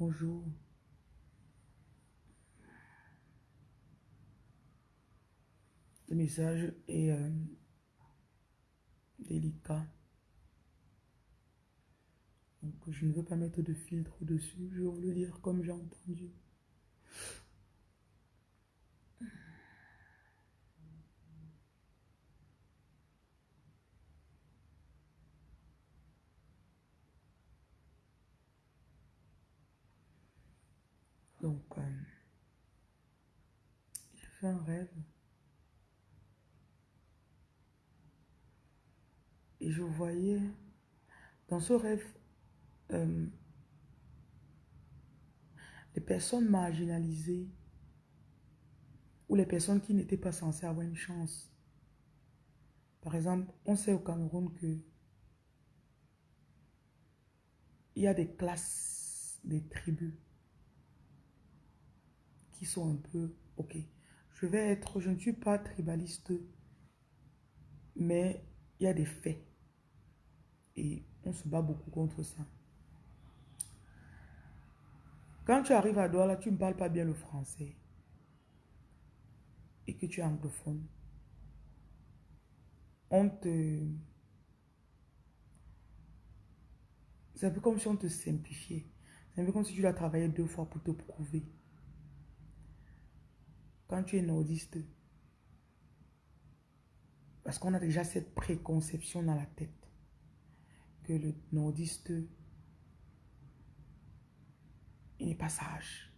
Bonjour. Le message est euh, délicat. Donc, je ne veux pas mettre de filtre dessus. Je vous le dire comme j'ai entendu. Donc, euh, j'ai fait un rêve. Et je voyais, dans ce rêve, euh, les personnes marginalisées ou les personnes qui n'étaient pas censées avoir une chance. Par exemple, on sait au Cameroun que il y a des classes, des tribus sont un peu, ok, je vais être, je ne suis pas tribaliste, mais il y a des faits. Et on se bat beaucoup contre ça. Quand tu arrives à Douala, tu ne parles pas bien le français et que tu es anglophone, on te... C'est un peu comme si on te simplifiait. C'est un peu comme si tu dois travailler deux fois pour te prouver. Quand tu es nordiste, parce qu'on a déjà cette préconception dans la tête que le nordiste, il n'est pas sage.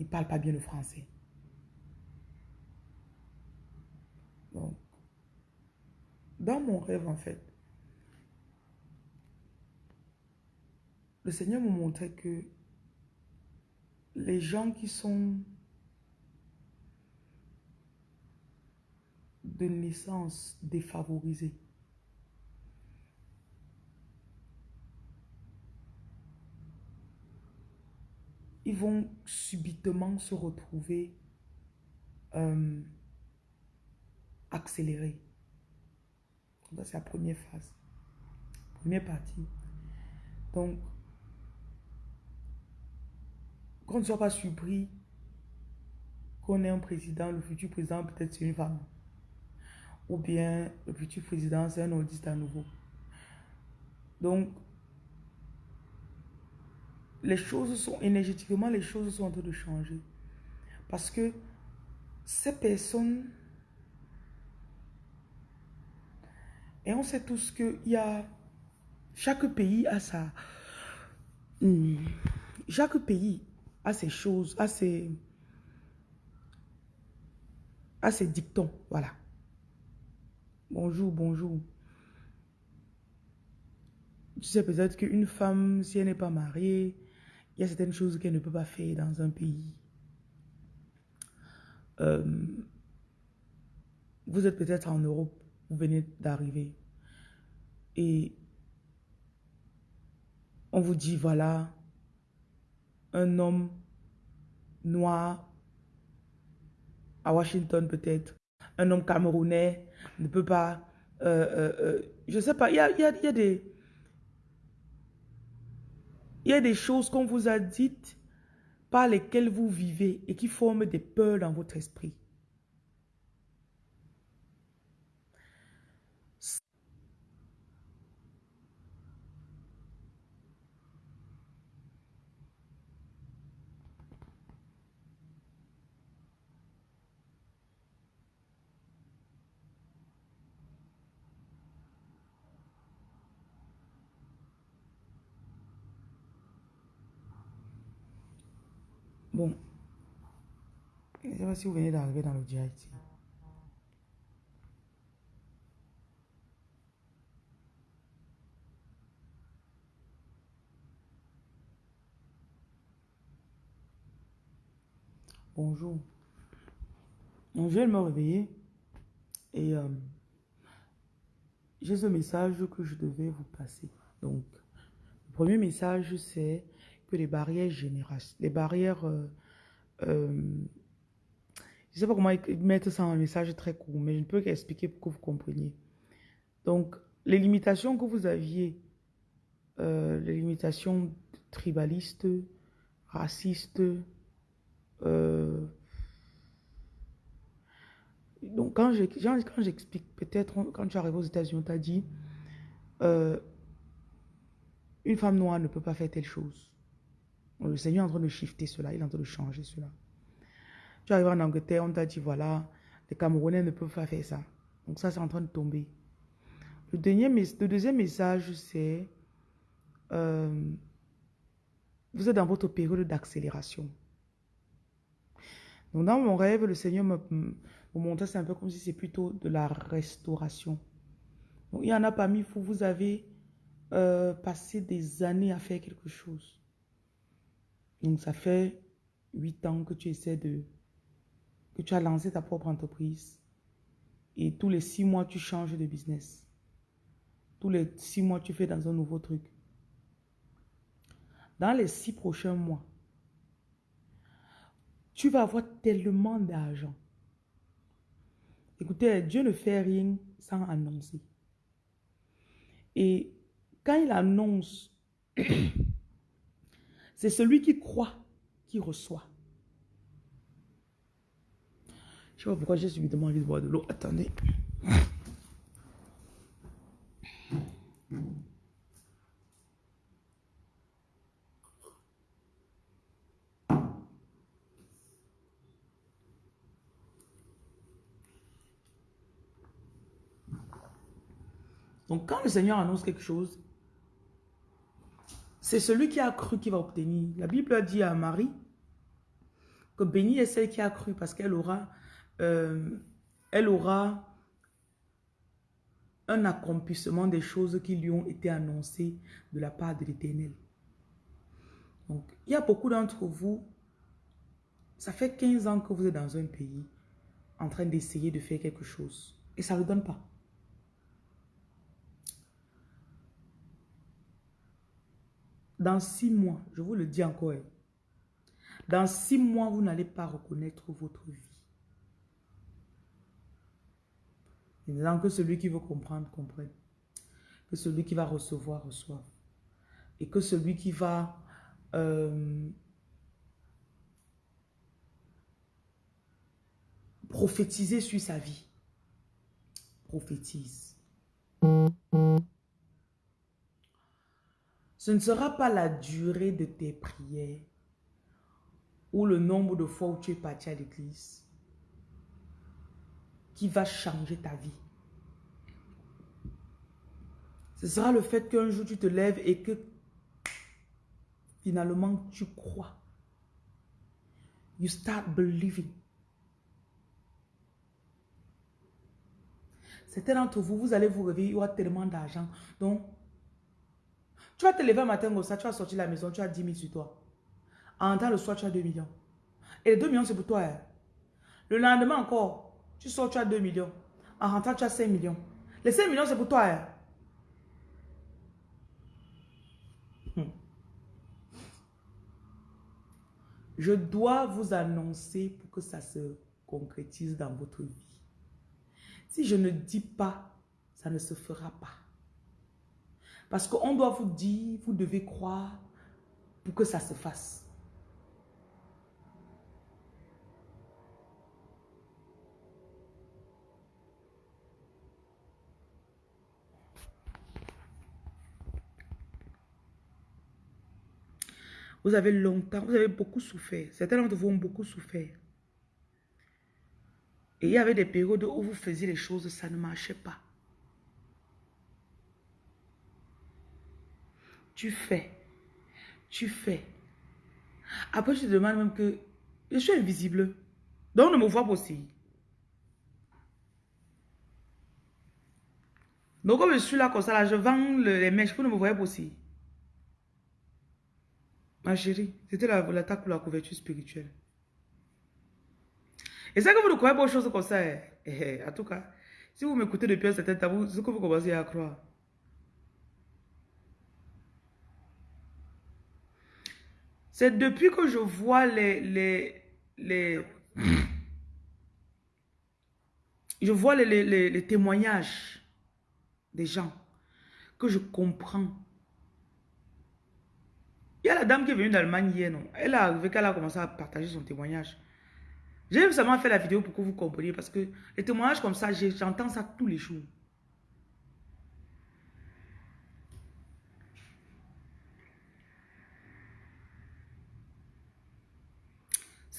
Il ne parle pas bien le français. Donc, dans mon rêve, en fait, le Seigneur me montrait que les gens qui sont de naissance défavorisés, ils vont subitement se retrouver euh, accélérés. C'est la première phase. Première partie. Donc, qu'on ne soit pas surpris qu'on ait un président, le futur président peut-être c'est une femme. Ou bien le futur président c'est un audiste à nouveau. Donc, les choses sont énergétiquement, les choses sont en train de changer. Parce que ces personnes, et on sait tous que y a, chaque pays a sa, hmm, chaque pays a ses choses, a ses, a ses dictons, voilà. Bonjour, bonjour. Tu sais peut-être qu'une femme, si elle n'est pas mariée, il y a certaines choses qu'elle ne peut pas faire dans un pays. Euh, vous êtes peut-être en Europe, vous venez d'arriver. Et on vous dit, voilà, un homme noir à Washington peut-être, un homme camerounais ne peut pas, euh, euh, euh je sais pas, il y a, des il y a des choses qu'on vous a dites par lesquelles vous vivez et qui forment des peurs dans votre esprit. Bon. Je ne sais pas si vous venez d'arriver dans le direct. Bonjour. je viens de me réveiller et euh, j'ai ce message que je devais vous passer. Donc, le premier message, c'est les barrières générales, les barrières... Euh, euh, je ne sais pas comment mettre ça en message très court, mais je ne peux qu'expliquer pour que vous compreniez. Donc, les limitations que vous aviez, euh, les limitations tribaliste, raciste. euh, donc, quand j'explique, peut-être quand tu arrives aux États-Unis, on t'a dit euh, une femme noire ne peut pas faire telle chose. Le Seigneur est en train de shifter cela, il est en train de changer cela. Tu arrives en Angleterre, on t'a dit voilà, les Camerounais ne peuvent pas faire ça. Donc, ça, c'est en train de tomber. Le, deuxième message, c'est euh, vous êtes dans votre période d'accélération. Donc, dans mon rêve, le Seigneur me, montrait, c'est un peu comme si c'est plutôt de la restauration. Il y en a parmi vous, vous avez euh, passé des années à faire quelque chose. Donc, ça fait huit ans que tu essaies de... que tu as lancé ta propre entreprise. Et tous les six mois, tu changes de business. Tous les six mois, tu fais dans un nouveau truc. Dans les six prochains mois, tu vas avoir tellement d'argent. Écoutez, Dieu ne fait rien sans annoncer. Et quand il annonce, c'est celui qui croit qui reçoit. Je sais pas pourquoi j'ai subitement envie de boire de l'eau. Attendez. Donc quand le Seigneur annonce quelque chose, c'est celui qui a cru qui va obtenir. La Bible a dit à Marie que bénie est celle qui a cru parce qu'elle aura, euh, aura un accomplissement des choses qui lui ont été annoncées de la part de l'Éternel. Donc, il y a beaucoup d'entre vous, ça fait 15 ans que vous êtes dans un pays en train d'essayer de faire quelque chose et ça ne le donne pas. Dans six mois, je vous le dis encore, hein, dans six mois, vous n'allez pas reconnaître votre vie. Disant que celui qui veut comprendre, comprenne. Que celui qui va recevoir, reçoive. Et que celui qui va euh, prophétiser sur sa vie, prophétise. Ce ne sera pas la durée de tes prières ou le nombre de fois où tu es parti à l'église qui va changer ta vie. Ce sera le fait qu'un jour tu te lèves et que finalement tu crois. You start believing. Certains d'entre vous, vous allez vous réveiller, il y aura tellement d'argent. Donc, tu vas te lever un matin comme ça, tu vas sortir de la maison, tu as 10 000 sur toi. En temps, le soir, tu as 2 millions. Et les 2 millions, c'est pour toi. hein. Le lendemain encore, tu sors, tu as 2 millions. En rentrant, tu as 5 millions. Les 5 millions, c'est pour toi. hein. Hmm. Je dois vous annoncer pour que ça se concrétise dans votre vie. Si je ne dis pas, ça ne se fera pas. Parce qu'on doit vous dire, vous devez croire pour que ça se fasse. Vous avez longtemps, vous avez beaucoup souffert. Certains d'entre vous ont beaucoup souffert. Et il y avait des périodes où vous faisiez les choses, ça ne marchait pas. Tu fais. Tu fais. Après, je te demande même que je suis invisible. Donc, on ne me voit pas aussi. Donc, comme je suis là comme ça, là, je vends le- les mèches, vous ne me voyez pas aussi. Ma chérie, c'était la- l'attaque pour la couverture spirituelle. Et c'est que vous ne croyez pas aux choses comme ça. hein. Eh, eh, En tout cas, si vous m'écoutez depuis un certain temps, ce que vous commencez à croire. C'est depuis que je vois les, les, les, je vois les, les- témoignages des gens que je comprends Il y a la dame qui est venue d'Allemagne hier, non? Elle est arrivée qu'elle a commencé à partager son témoignage. J'ai seulement fait la vidéo pour que vous compreniez parce que les témoignages comme ça, j'entends ça tous les jours.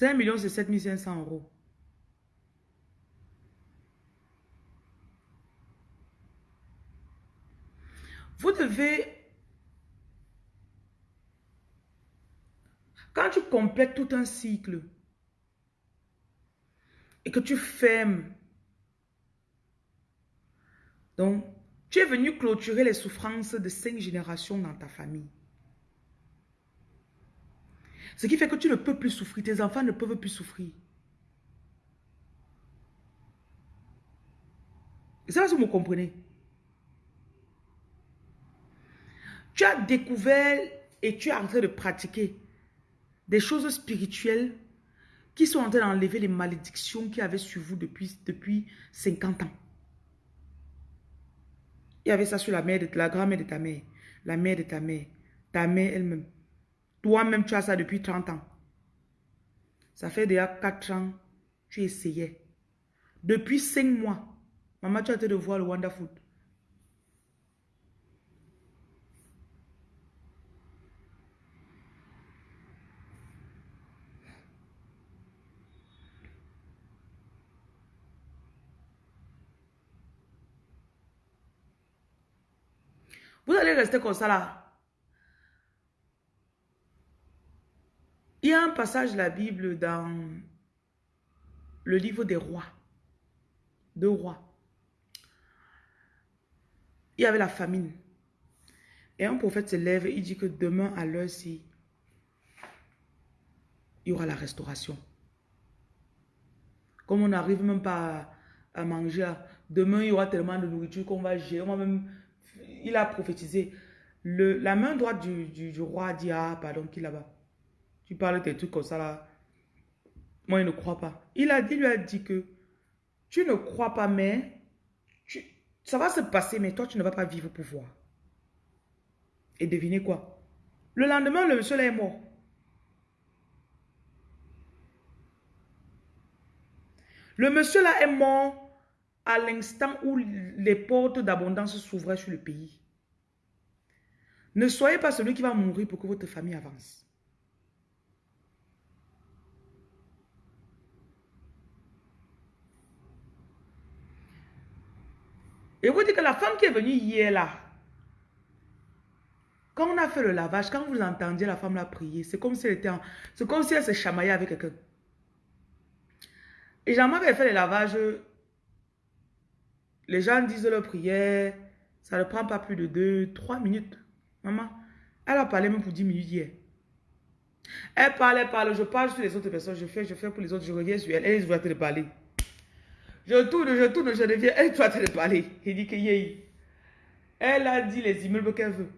C'est 1 million, c'est 7500 euros. Vous devez... Quand tu complètes tout un cycle et que tu fermes, donc tu es venu clôturer les souffrances de cinq générations dans ta famille. Ce qui fait que tu ne peux plus souffrir. Tes enfants ne peuvent plus souffrir. C'est là que vous me comprenez. Tu as découvert et tu es en train de pratiquer des choses spirituelles qui sont en train d'enlever les malédictions qui avaient sur vous depuis, depuis 50 ans. Il y avait ça sur la mère de la grand-mère de ta mère, la mère de ta mère, ta mère elle-même. Toi-même, tu as ça depuis 30 ans. Ça fait déjà 4 ans, tu essayais. Depuis 5 mois, maman, tu as été de voir le Wonderful. Vous allez rester comme ça là. Il y a un passage de la Bible dans le livre des rois. Deux rois. Il y avait la famine. Et un prophète se lève et il dit que demain à l'heure-ci, il y aura la restauration. Comme on n'arrive même pas à, manger, demain il y aura tellement de nourriture qu'on va gérer. même, il a prophétisé. Le, la main droite du, roi dit, ah pardon, qui là-bas? Tu parles des trucs comme ça là. Moi, il ne croit pas. Il a dit, lui a dit que tu ne crois pas, mais ça va se passer, mais toi, tu ne vas pas vivre pour voir. Et devinez quoi? Le lendemain, le monsieur là est mort. Le monsieur là est mort à l'instant où les portes d'abondance s'ouvraient sur le pays. Ne soyez pas celui qui va mourir pour que votre famille avance. Et vous dites que la femme qui est venue hier là, quand on a fait le lavage, quand vous entendiez la femme là prier, c'est comme si elle était c'est comme si elle se chamaillait avec quelqu'un. Et jean avait fait le lavage, les gens disent leur prière, ça ne prend pas plus de 2, 3 minutes. Maman, elle a parlé même pour 10 minutes hier. Elle parle, elle parle, je parle sur les autres personnes, je fais, je fais pour les autres, je reviens sur elle, elle va te parler. Je tourne, je tourne, je reviens. Elle doit te parler. Il dit que yé. Elle a dit les immeubles qu'elle veut.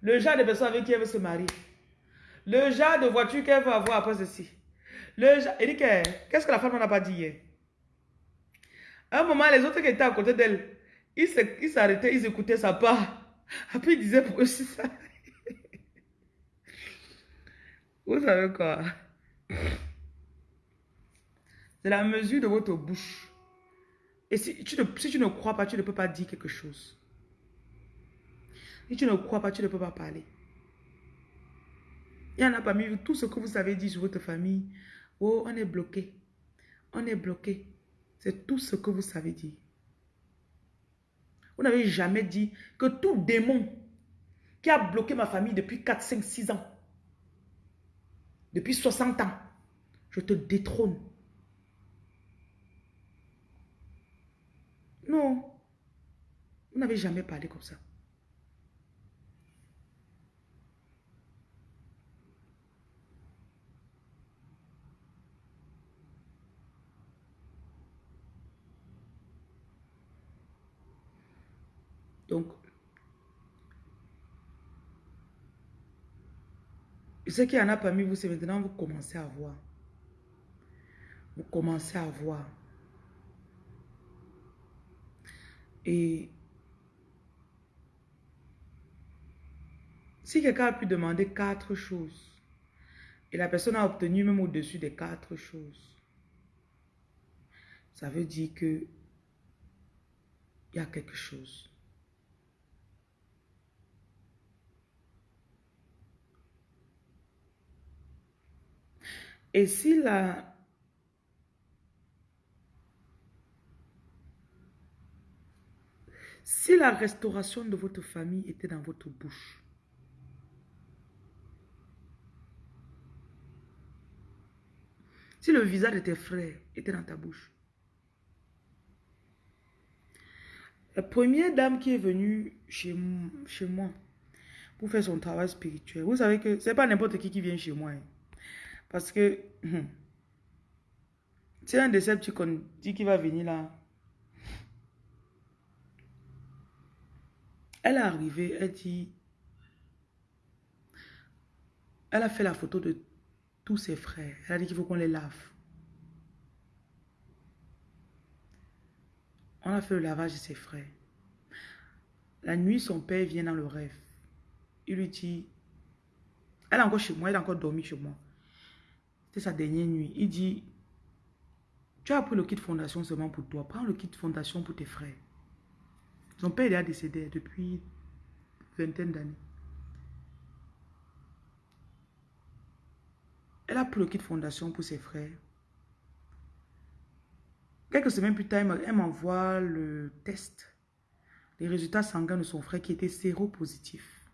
Le genre de personnes avec qui elle veut se marier. Le genre de voiture qu'elle veut avoir après ceci. Le genre... Il dit que, qu'est-ce que la femme n'a pas dit hier? À un moment, les autres qui étaient à côté d'elle, ils s'arrêtaient, ils, écoutaient sa part. Après, ils disaient pour eux ça? Vous savez quoi? C'est la mesure de votre bouche. Et si tu, ne, crois pas, tu ne peux pas dire quelque chose. Si tu ne crois pas, tu ne peux pas parler. Il y en a parmi vous, tout ce que vous avez dit sur votre famille. Oh, on est bloqué. On est bloqué. C'est tout ce que vous savez dire. Vous n'avez jamais dit que tout démon qui a bloqué ma famille depuis 4, 5, 6 ans, depuis 60 ans, je te détrône. Non. Vous n'avez jamais parlé comme ça. Donc, ce qu'il y en a parmi vous, c'est maintenant vous commencez à voir. Vous commencez à voir. Et Si quelqu'un a pu demander quatre choses, et la personne a obtenu même au-dessus des quatre choses, ça veut dire que il y a quelque chose. Et si la... Si la restauration de votre famille était dans votre bouche, si le visage de tes frères était dans ta bouche, la première dame qui est venue chez, chez moi pour faire son travail spirituel, vous savez que c'est pas n'importe qui qui vient chez moi. Hein. Parce que c'est un de ces petits dit qu'il va venir là. Elle est arrivée, elle dit, elle a fait la photo de tous ses frères. Elle a dit qu'il faut qu'on les lave. On a fait le lavage de ses frères. La nuit, son père vient dans le rêve. Il lui dit, elle est encore chez moi, elle a encore dormi chez moi sa dernière nuit. Il dit, tu as pris le kit fondation seulement pour toi. Prends le kit fondation pour tes frères. Son père est décédé depuis vingtaine d'années. Elle a pris le kit fondation pour ses frères. Quelques semaines plus tard, elle m'envoie le test. Les résultats sanguins de son frère qui était séropositif.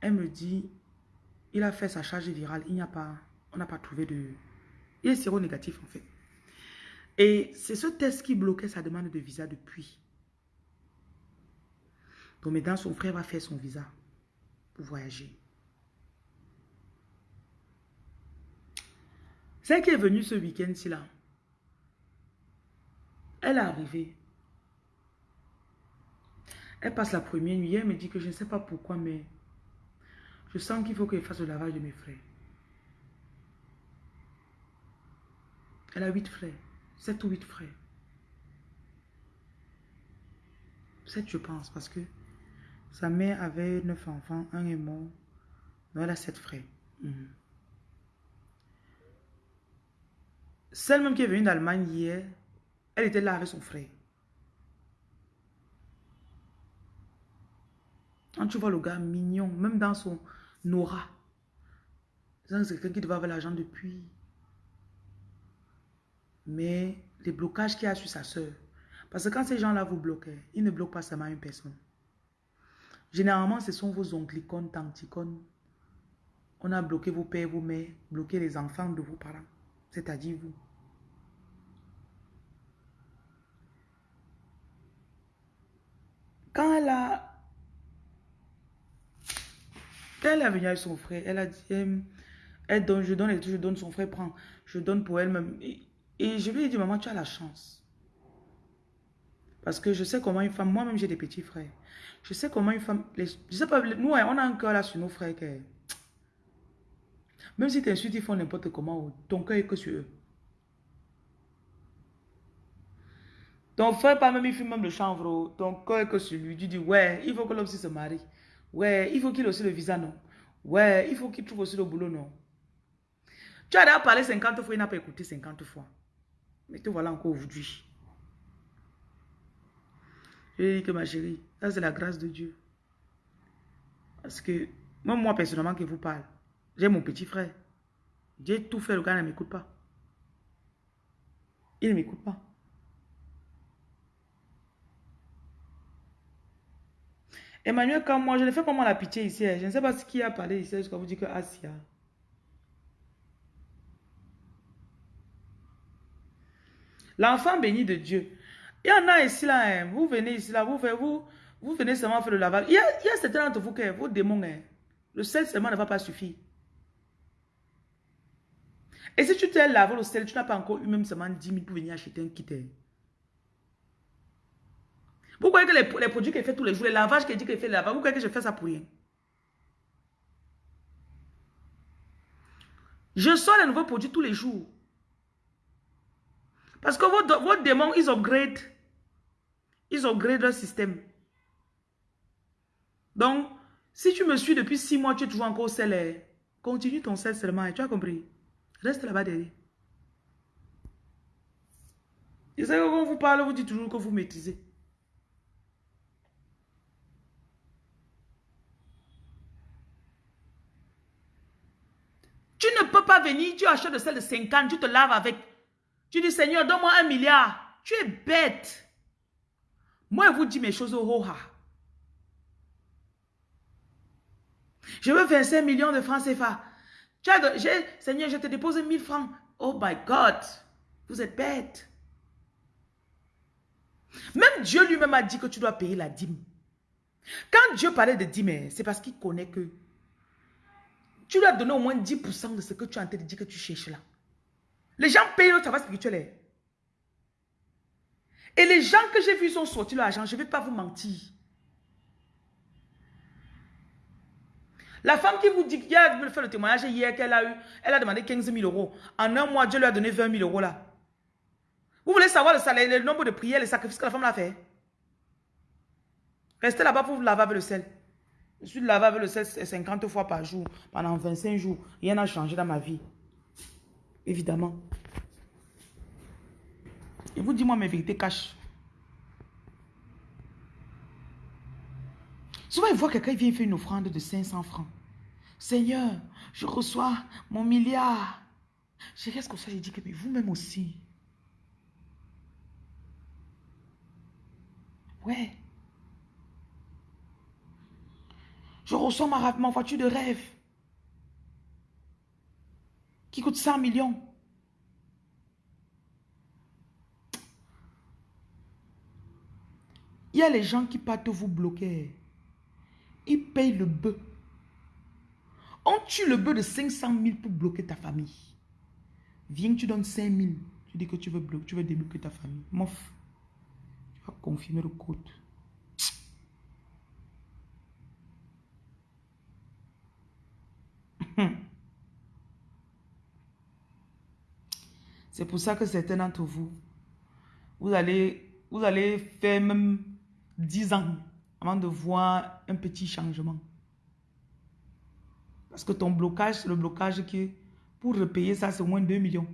Elle me dit, il a fait sa charge virale, il n'y a pas on n'a pas trouvé de... Il est séro-négatif en fait. Et c'est ce test qui bloquait sa demande de visa depuis. Donc maintenant, son frère va faire son visa pour voyager. Celle qui est venue ce week-end-ci là, elle est arrivée. Elle passe la première nuit. Elle me dit que je ne sais pas pourquoi, mais je sens qu'il faut qu'elle fasse le lavage de mes frères. Elle a huit frères. Sept ou huit frères. Sept, je pense, parce que sa mère avait neuf enfants, un est mort. Donc elle a sept frères. Mhm. Celle même qui est venue d'Allemagne hier, elle était là avec son frère. Quand tu vois le gars mignon, même dans son aura, c'est quelqu'un qui devait avoir l'argent depuis mais les blocages qu'il y a sur sa soeur. Parce que quand ces gens-là vous bloquent, ils ne bloquent pas seulement une personne. Généralement, ce sont vos onclicones, tanticones. On a bloqué vos pères, vos mères, bloqué les enfants de vos parents, c'est-à-dire vous. Quand elle a... Quand elle est venue avec son frère, elle a dit, elle donne, je donne, je donne, son frère prend, je donne pour elle-même. Et je lui ai dit, maman, tu as la chance. Parce que je sais comment une femme, moi-même j'ai des petits frères. Je sais comment une femme, je sais pas, nous on a un cœur là sur nos frères même si tu insultes, ils font n'importe comment, ton cœur est que sur eux. Ton frère, pas même, il fait même le chanvre, ton cœur est que sur lui. Tu dis, ouais, il faut que l'homme se marie. Ouais, il faut qu'il ait aussi le visa, non. Ouais, il faut qu'il trouve aussi le boulot, non. Tu as déjà parlé 50 fois, il n'a pas écouté 50 fois. Mais te voilà encore aujourd'hui. Je que ma chérie, ça c'est la grâce de Dieu. Parce que, même moi personnellement qui vous parle, j'ai mon petit frère. J'ai tout fait, le gars ne m'écoute pas. Il ne m'écoute pas. Emmanuel, comme moi, je ne fais pas moi la pitié ici. Je ne sais pas ce qui a parlé ici jusqu'à vous dire que Asia. L'enfant béni de Dieu. Il y en a ici là, hein. vous venez ici là, vous, vous, vous venez seulement faire le lavage. Il y a, certains d'entre vous qui, vos démons, hein. le sel seulement ne va pas suffire. Et si tu t'es lavé le sel, tu n'as pas encore eu même seulement 10 000 pour venir acheter un kit. Hein. Vous croyez que les, les produits qu'il fait tous les jours, les lavages qu'il dit qu'il fait le lavage, vous croyez que je fais ça pour rien? Je sors les nouveaux produits tous les jours. Parce que vos, démons, ils upgrade. Ils upgrade leur système. Donc, Si tu me suis depuis six mois, tu es toujours encore sel. Eh. Continue ton sel seulement. Tu as compris? Reste là-bas derrière. Je sais que quand vous parle, vous dites toujours que vous maîtrisez. Tu ne peux pas venir, tu achètes de sel de 50, tu te laves avec. Tu dis, Seigneur, donne-moi un milliard. Tu es bête. Moi, je vous dis mes choses au roha. Je veux 25 millions de francs CFA. Seigneur, je te dépose 1000 francs. Oh my God. Vous êtes bête. Même Dieu lui-même a dit que tu dois payer la dîme. Quand Dieu parlait de dîme, c'est parce qu'il connaît que tu dois donner au moins 10% de ce que tu as en train de dire que tu cherches là. Les gens payent le travail spirituel. Et les gens que j'ai vus sont sortis l'argent, je ne vais pas vous mentir. La femme qui vous dit, a me fait le témoignage hier qu'elle a eu, elle a demandé 15 000 euros. En un mois, Dieu lui a donné 20 000 euros là. Vous voulez savoir le, salaire, le nombre de prières, les sacrifices que la femme a fait? Restez là-bas pour vous laver avec le sel. Je suis lavé avec le sel 50 fois par jour, pendant 25 jours. Rien n'a changé dans ma vie. Évidemment. Vous dites moi mes vérités cachent. Souvent, il voit quelqu'un vient faire une offrande de 500 francs. Seigneur, je reçois mon milliard. Je reste comme ça, je dis que vous-même aussi? Ouais. Je reçois ma, ma voiture de rêve. Qui coûte 100 millions. Y a les gens qui partent vous bloquer. Ils payent le bœuf. On tue le bœuf de 500 000 pour bloquer ta famille. Viens, tu donnes 5 000. Tu dis que tu veux, bloquer, tu veux débloquer ta famille. Mof. Tu vas confirmer le code. C'est pour ça que certains d'entre vous, vous allez, vous allez faire même 10 ans avant de voir un petit changement. Parce que ton blocage, c'est le blocage qui, pour repayer ça, c'est au moins 2 millions.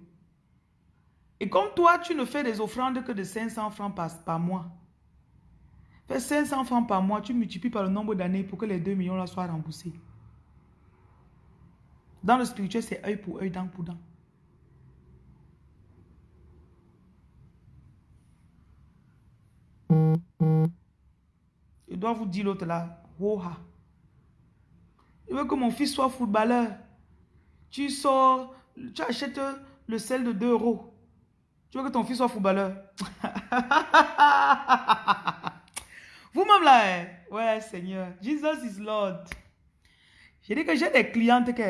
Et comme toi, tu ne fais des offrandes que de 500 francs par, par mois, fais 500 francs par mois, tu multiplies par le nombre d'années pour que les 2 millions là soient remboursés. Dans le spirituel, c'est œil pour œil, dent pour dent. Je dois vous dire l'autre là. Woha. Je veux que mon fils soit footballeur. Tu sors, tu achètes le sel de 2 euros. Tu veux que ton fils soit footballeur? Vous-même là, hein? ouais Seigneur. Jesus is Lord. J'ai dit que j'ai des clientes qui...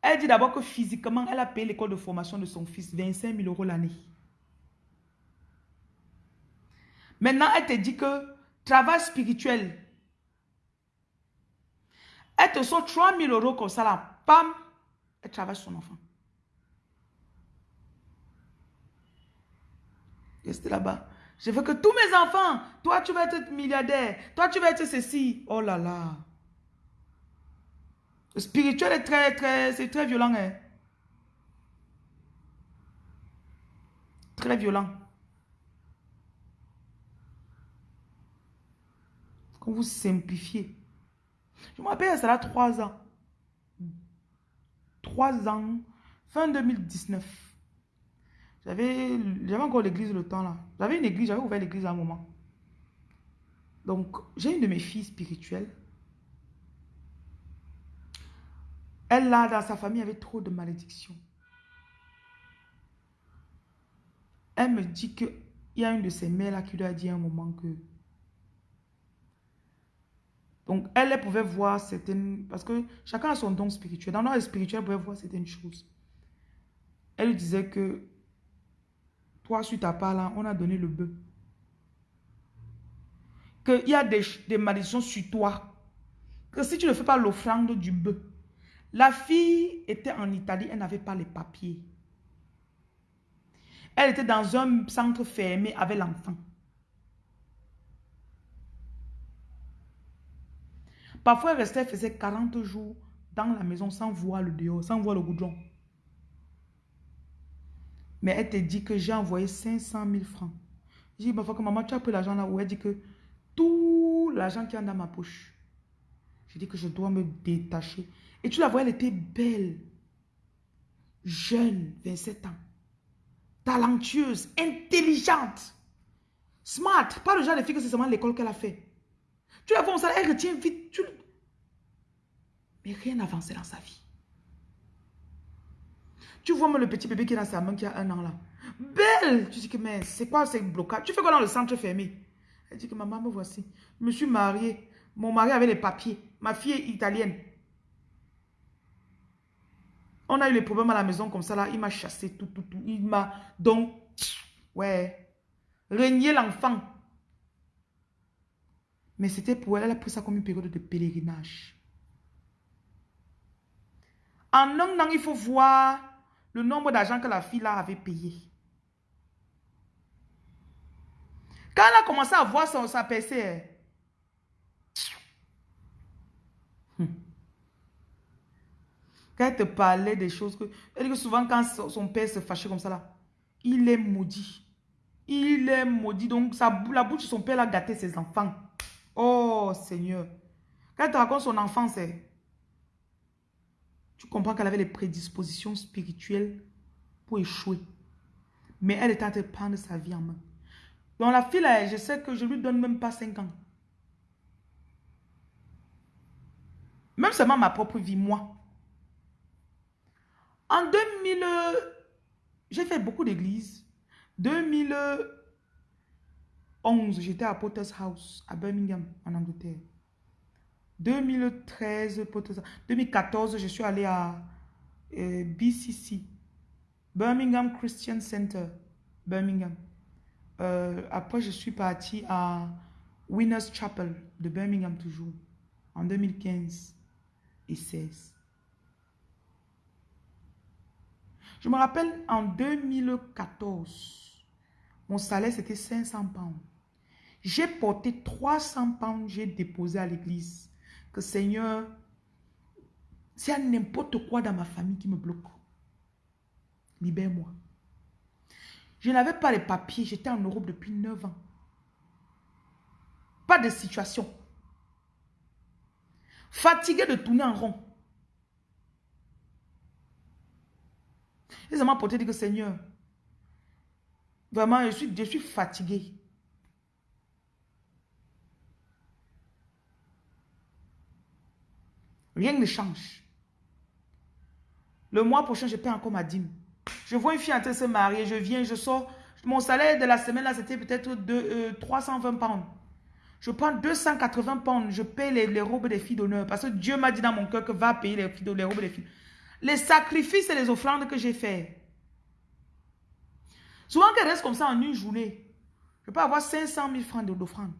Elle dit d'abord que physiquement, elle a payé l'école de formation de son fils 25 000 euros l'année. Maintenant, elle te dit que travail spirituel. Elle te sort 3 000 euros comme ça là. Pam, elle travaille son enfant. Restez là-bas. Je veux que tous mes enfants, toi tu vas être milliardaire, toi tu vas être ceci. Oh là là. Le spirituel est très, très, c'est très violent. Hein? Très violent. Vous simplifiez. Je me rappelle, ça là trois ans. Trois ans, fin 2019. J'avais encore l'église le temps là. J'avais une église, j'avais ouvert l'église à un moment. Donc, j'ai une de mes filles spirituelles. Elle là, dans sa famille, avait trop de malédictions. Elle me dit qu'il y a une de ses mères là qui lui a dit un moment que donc, elle, pouvait voir certaines... Parce que chacun a son don spirituel. Dans le spirituel, elle pouvait voir certaines choses. Elle lui disait que toi, sur ta part là, on a donné le bœuf. Qu'il y a des malédictions sur toi. Que si tu ne fais pas l'offrande du bœuf. La fille était en Italie, elle n'avait pas les papiers. Elle était dans un centre fermé avec l'enfant. Parfois, elle restait, faisait 40 jours dans la maison sans voir le dehors, sans voir le goudron. Mais elle te dit que j'ai envoyé 500 000 francs. Je dis, que maman, tu as pris l'argent là où elle dit que tout l'argent qui est dans ma poche. Je dis que je dois me détacher. Et tu la vois, elle était belle, jeune, 27 ans, talentueuse, intelligente, smart. Pas le genre de fille que c'est seulement l'école qu'elle a fait. Tu la vois, elle retient vite. Mais rien n'avançait dans sa vie. Tu vois même le petit bébé qui est dans sa main qui a un an là. Belle Tu dis que mais c'est quoi ces blocages Tu fais quoi dans le centre fermé? Elle dit que maman me voici. Je me suis mariée. Mon mari avait les papiers. Ma fille est italienne. On a eu les problèmes à la maison comme ça là. Il m'a chassé tout, tout, tout. Il m'a... Donc, ouais. Régner l'enfant. Mais c'était pour elle. Elle a pris ça comme une période de pèlerinage. En un an, il faut voir le nombre d'argent que la fille là avait payé. Quand elle a commencé à voir son, sa PC, hmm. quand elle te parlait des choses que... Elle dit que souvent quand son, père se fâchait comme ça il est maudit. Il est maudit. Donc la bouche de son père a gâté ses enfants. Oh Seigneur. Quand elle te raconte son enfance, tu comprends qu'elle avait les prédispositions spirituelles pour échouer. Mais elle était en train de prendre sa vie en main. Donc la fille, là, je sais que je lui donne même pas 5 ans. Même seulement ma propre vie, moi. En 2000, j'ai fait beaucoup d'églises. 2011, j'étais à Potter's House, à Birmingham, en Angleterre. 2013, 2014, je suis allé à euh, BCC, Birmingham Christian Center, Birmingham. Euh, après, je suis parti à Winners Chapel de Birmingham toujours, en 2015 et 16. Je me rappelle en 2014, mon salaire c'était 500 pounds. J'ai porté 300 pounds, j'ai déposé à l'église que Seigneur, s'il y a n'importe quoi dans ma famille qui me bloque, libère-moi. Je n'avais pas les papiers, j'étais en Europe depuis 9 ans. Pas de situation. Fatigué de tourner en rond. Ça m'a porté dire que Seigneur, vraiment, je suis, je suis fatigué. Rien ne change. Le mois prochain, je paie encore ma dîme. Je vois une fille en train de se marier, je viens, je sors. Mon salaire de la semaine là, c'était peut-être de 320 euh, pounds. Je prends 280 pounds, je paie les, robes des filles d'honneur. Parce que Dieu m'a dit dans mon cœur que va payer les robes des filles. Les sacrifices et les offrandes que j'ai fait. Souvent qu'elle reste comme ça en une journée, je peux avoir 500 000 francs d'offrande.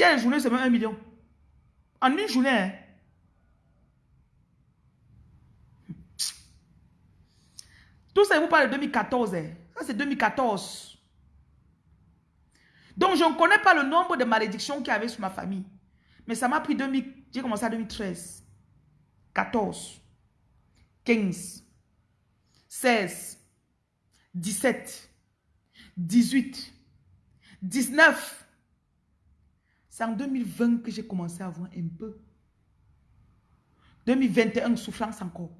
Il une journée, c'est même un million. En une journée, hein. Tout ça, vous parle de 2014. Hein. Ça, c'est 2014. Donc, je ne connais pas le nombre de malédictions qu'il y avait sur ma famille. Mais ça m'a pris 2000. J'ai commencé en 2013. 14. 15. 16. 17. 18. 19. C'est en 2020 que j'ai commencé à voir un peu. 2021, souffrance encore.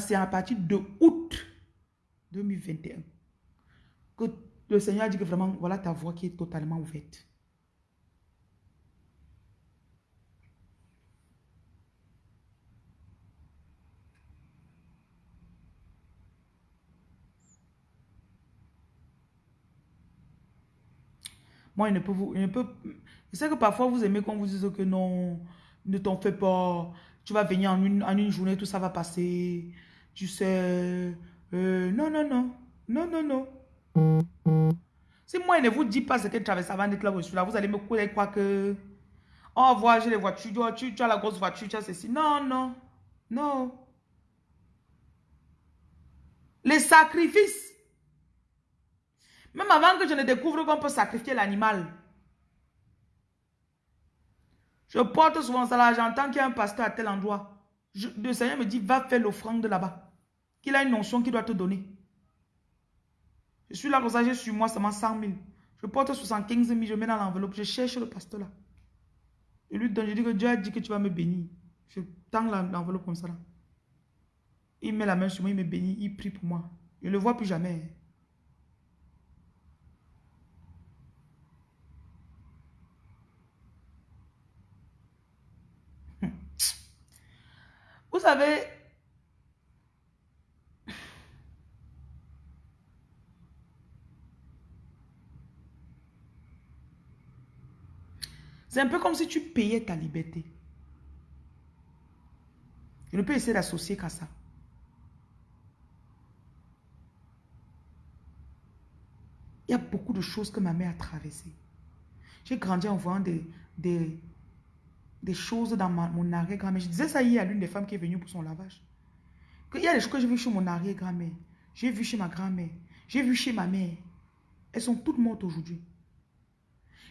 C'est à partir de août 2021 que le Seigneur a dit que vraiment, voilà ta voix qui est totalement ouverte. Moi, il ne peut vous... Il ne peut, je sais que parfois, vous aimez qu'on vous dise que non, ne t'en fais pas. Tu vas venir en une, en une journée, tout ça va passer. Tu sais... Euh, non, non, non. Non, non, non. Si moi, il ne vous dit pas ce que traverse avant d'être là, là, vous allez me croire que... Oh, j'ai les voitures, tu, tu as la grosse voiture, tu as ceci. Non, non, non. Les sacrifices Même avant que je ne découvre qu'on peut sacrifier l'animal. Je porte souvent ça là, j'entends qu'il y a un pasteur à tel endroit. le Seigneur me dit, va faire l'offrande là-bas. Qu'il a une notion qu'il doit te donner. Je suis là comme ça, j'ai sur moi seulement 100 000. Je porte 75 000, je mets dans l'enveloppe, je cherche le pasteur là. Je lui donne, je dis que Dieu a dit que tu vas me bénir. Je tends l'enveloppe comme ça là. Il met la main sur moi, il me bénit, il prie pour moi. Je ne le vois plus jamais. Vous savez, c'est un peu comme si tu payais ta liberté. Je ne peux essayer d'associer qu'à ça. Il y a beaucoup de choses que ma mère a traversées. J'ai grandi en voyant des, des, des choses dans mon arrière-grand-mère. Je disais ça hier à l'une des femmes qui est venue pour son lavage. Il y a des choses que j'ai vues chez mon arrière-grand-mère. J'ai vu chez ma grand-mère. J'ai vu chez ma mère. Elles sont toutes mortes aujourd'hui.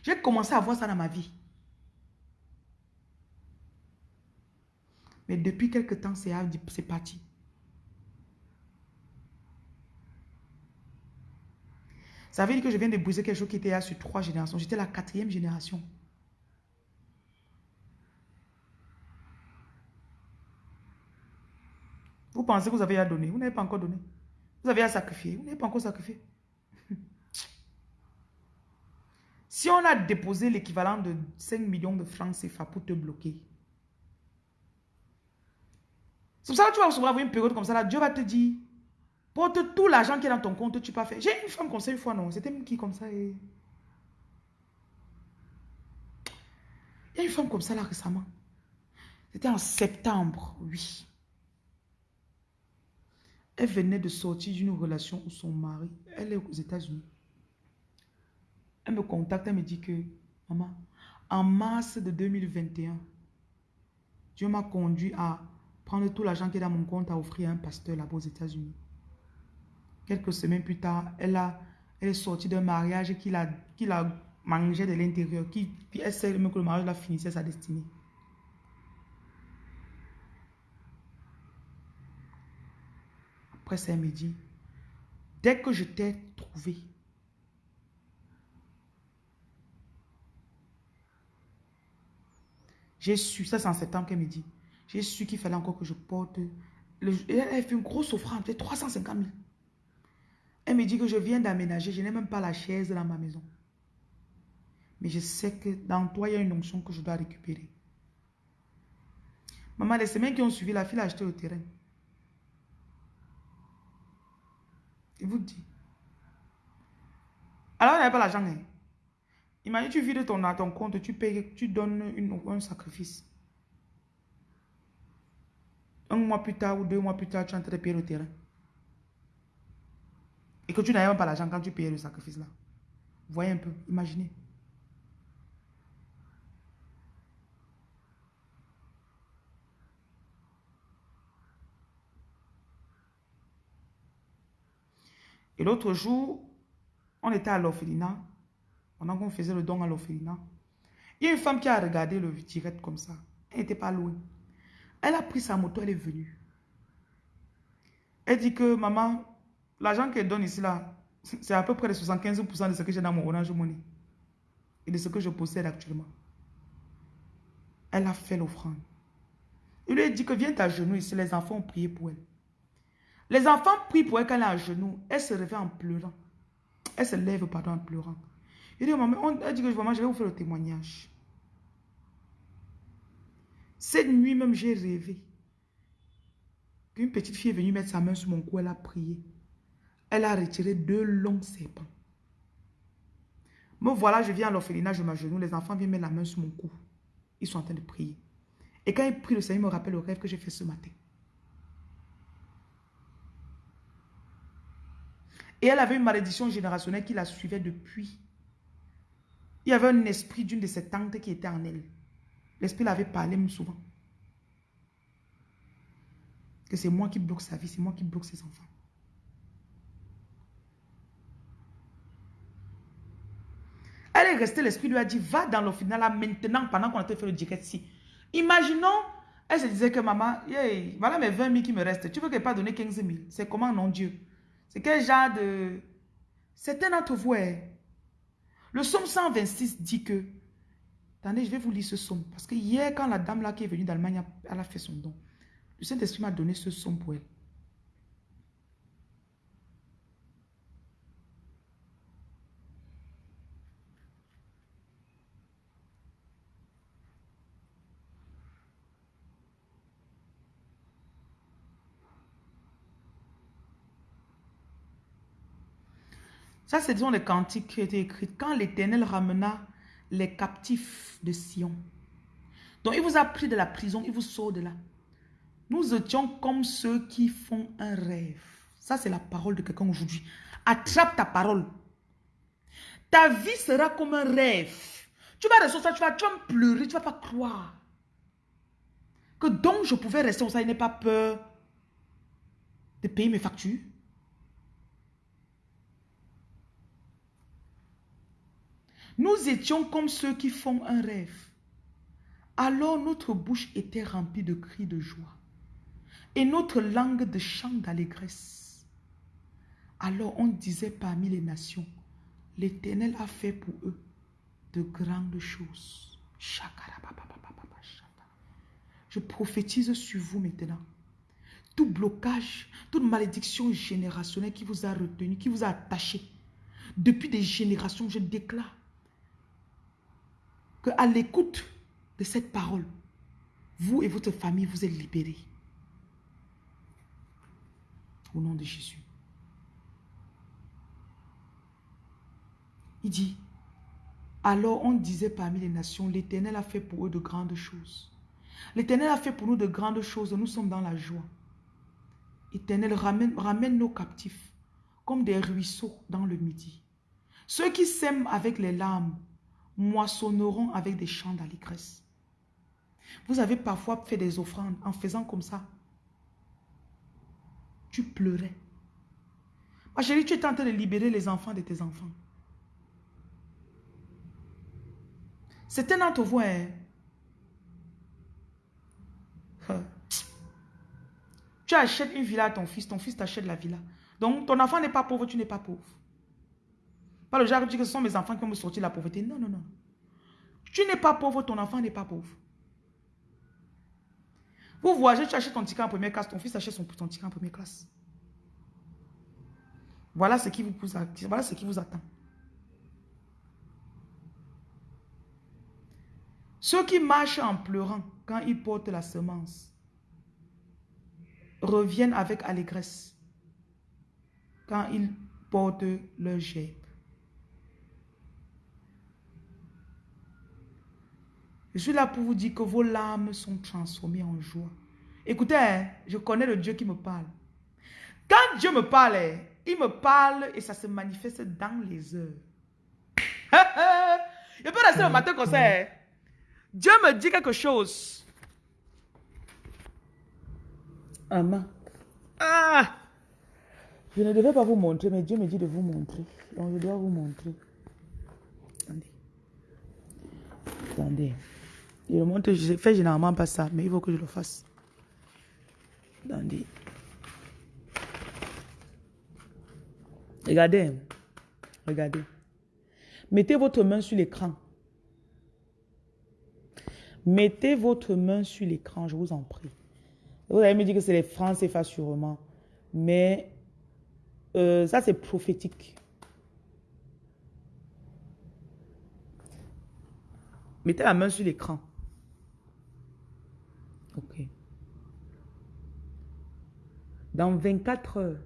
J'ai commencé à voir ça dans ma vie. Mais depuis quelque temps, c'est parti. Ça veut dire que je viens de briser quelque chose qui était là sur trois générations. J'étais la quatrième génération. Vous que vous avez à donner. Vous n'avez pas encore donné. Vous avez à sacrifier. Vous n'avez pas encore sacrifié. si on a déposé l'équivalent de 5 millions de francs CFA pour te bloquer, c'est pour ça que tu vas recevoir une période comme ça, là, Dieu va te dire, porte tout l'argent qui est dans ton compte, tu pas faire. J'ai une femme comme ça une fois, non? C'était qui comme ça et... Il y a une femme comme ça là récemment. C'était en septembre, oui. Elle venait de sortir d'une relation où son mari, elle est aux États-Unis. Elle me contacte, elle me dit que, maman, en mars de 2021, Dieu m'a conduit à prendre tout l'argent qui est dans mon compte à offrir à un pasteur là-bas aux États-Unis. Quelques semaines plus tard, elle, est sortie d'un mariage qui la, qui mangeait de l'intérieur, qui, puis elle sait même que le mariage la finissait sa destinée. Après elle me dit, dès que je t'ai trouvé, j'ai su, ça c'est en septembre qu'elle me dit, j'ai su qu'il fallait encore que je porte. elle a fait une grosse offrande, peut-être 350 000. Elle me dit que je viens d'aménager, je n'ai même pas la chaise dans ma maison. Mais je sais que dans toi, il y a une onction que je dois récupérer. Maman, les semaines qui ont suivi, la fille a acheté au terrain. Il vous dit. Alors, elle n'avait pas l'argent. Hein. Imagine, tu vides ton, ton compte, tu payes, tu donnes une, un sacrifice. Un mois plus tard ou deux mois plus tard, tu es en train de payer le terrain. Et que tu n'avais même pas l'argent quand tu payais le sacrifice là. Voyez un peu, imaginez. Et l'autre jour, on était à l'orphelinat. Pendant qu'on faisait le don à l'orphelinat. Il y a une femme qui a regardé le direct comme ça. Elle n'était pas loin. Elle a pris sa moto, elle est venue. Elle dit que, maman, l'argent qu'elle donne ici, là, c'est à peu près 75% de ce que j'ai dans mon Orange Money. Et de ce que je possède actuellement. Elle a fait l'offrande. Il lui a dit que viens à genoux ici, les enfants ont prié pour elle. Les enfants prient pour elle quand elle est à genoux. Elle se réveille en pleurant. Elle se lève, pardon, en pleurant. Il dit, maman, elle dit que je vais vous faire le témoignage. Cette nuit même, j'ai rêvé qu'une petite fille est venue mettre sa main sur mon cou, elle a prié. Elle a retiré deux longs serpents. Me voilà, je viens à l'orphelinat, je m'agenouille, les enfants viennent mettre la main sur mon cou. Ils sont en train de prier. Et quand ils prient, le Seigneur me rappelle le rêve que j'ai fait ce matin. Et elle avait une malédiction générationnelle qui la suivait depuis. Il y avait un esprit d'une de ses tantes qui était en elle. L'esprit l'avait parlé souvent. Que c'est moi qui bloque sa vie, c'est moi qui bloque ses enfants. restée, l'esprit lui a dit, va dans le final là maintenant, pendant qu'on a fait le direct ici. Imaginons, elle se disait que maman, voilà mes 20 000 qui me restent. Tu veux qu'elle pas donner 15 000 C'est comment, non Dieu? C'est quel genre de... Certains d'entre vous, hein. le psaume 126 dit que... Attendez, je vais vous lire ce psaume. Parce que hier, quand la dame là qui est venue d'Allemagne, elle a fait son don. Le Saint-Esprit m'a donné ce psaume pour elle. Ça, c'est disons les cantiques qui été écrits. Quand l'Éternel ramena les captifs de Sion. Donc, il vous a pris de la prison, il vous sort de là. Nous étions comme ceux qui font un rêve. Ça, c'est la parole de quelqu'un aujourd'hui. Attrape ta parole. Ta vie sera comme un rêve. Tu vas rester ça, tu vas, tu vas pleurer, tu vas pas croire. Que donc je pouvais rester comme ça, il n'ai pas peur de payer mes factures. Nous étions comme ceux qui font un rêve. Alors notre bouche était remplie de cris de joie et notre langue de chants d'allégresse. Alors on disait parmi les nations, l'Éternel a fait pour eux de grandes choses. Je prophétise sur vous maintenant. Tout blocage, toute malédiction générationnelle qui vous a retenu, qui vous a attaché, depuis des générations, je déclare que à l'écoute de cette parole, vous et votre famille, vous êtes libérés. Au nom de Jésus. Il dit, alors on disait parmi les nations, l'Éternel a fait pour eux de grandes choses. L'Éternel a fait pour nous de grandes choses, nous sommes dans la joie. Éternel, ramène, nos captifs comme des ruisseaux dans le midi. Ceux qui sèment avec les larmes moissonneront avec des chants d'allégresse. Vous avez parfois fait des offrandes en faisant comme ça. Tu pleurais. Ma chérie, tu es en de libérer les enfants de tes enfants. C'est un d'entre vous, hein. Tu achètes une villa à ton fils, ton fils t'achète la villa. Donc, ton enfant n'est pas pauvre, tu n'es pas pauvre. Pas le genre qui dit que ce sont mes enfants qui vont me sortir de la pauvreté. Non, non, non. Tu n'es pas pauvre, ton enfant n'est pas pauvre. Vous voyagez, tu achètes ton ticket en première classe, ton fils achète son, ton ticket en première classe. Voilà ce qui vous, voilà ce qui vous attend. Ceux qui marchent en pleurant quand ils portent la semence reviennent avec allégresse quand ils portent leur jet. Je suis là pour vous dire que vos larmes sont transformées en joie. Écoutez, je connais le Dieu qui me parle. Quand Dieu me parle, il me parle et ça se manifeste dans les heures. je peux rester le matin comme ça. Hein? Dieu me dit quelque chose. Amen. Ah! Je ne devais pas vous montrer, mais Dieu me dit de vous montrer. Donc je dois vous montrer. Attendez. Attendez. Je le montre, je fais généralement pas ça, mais il faut que je le fasse. Regardez. Regardez. Mettez votre main sur l'écran. Mettez votre main sur l'écran, je vous en prie. Vous allez me dire que c'est les francs CFA sûrement. Mais euh, ça, c'est prophétique. Mettez la main sur l'écran. Ok. Dans 24 heures,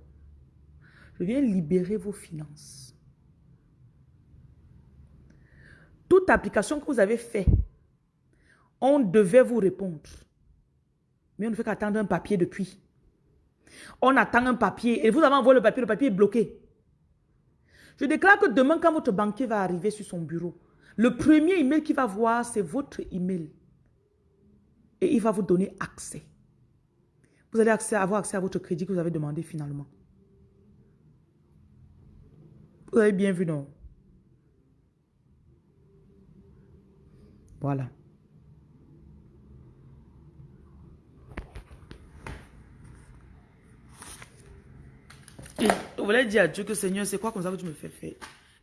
je viens libérer vos finances. Toute application que vous avez fait, on devait vous répondre. Mais on ne fait qu'attendre un papier depuis. On attend un papier et vous avez envoyé le papier, le papier est bloqué. Je déclare que demain, quand votre banquier va arriver sur son bureau, le premier email qu'il va voir, c'est votre email et il va vous donner accès. Vous allez avoir accès à votre crédit que vous avez demandé finalement. Vous avez bien vu, non? Voilà. Je voulais dire à Dieu que Seigneur, c'est quoi comme ça que tu me fais faire?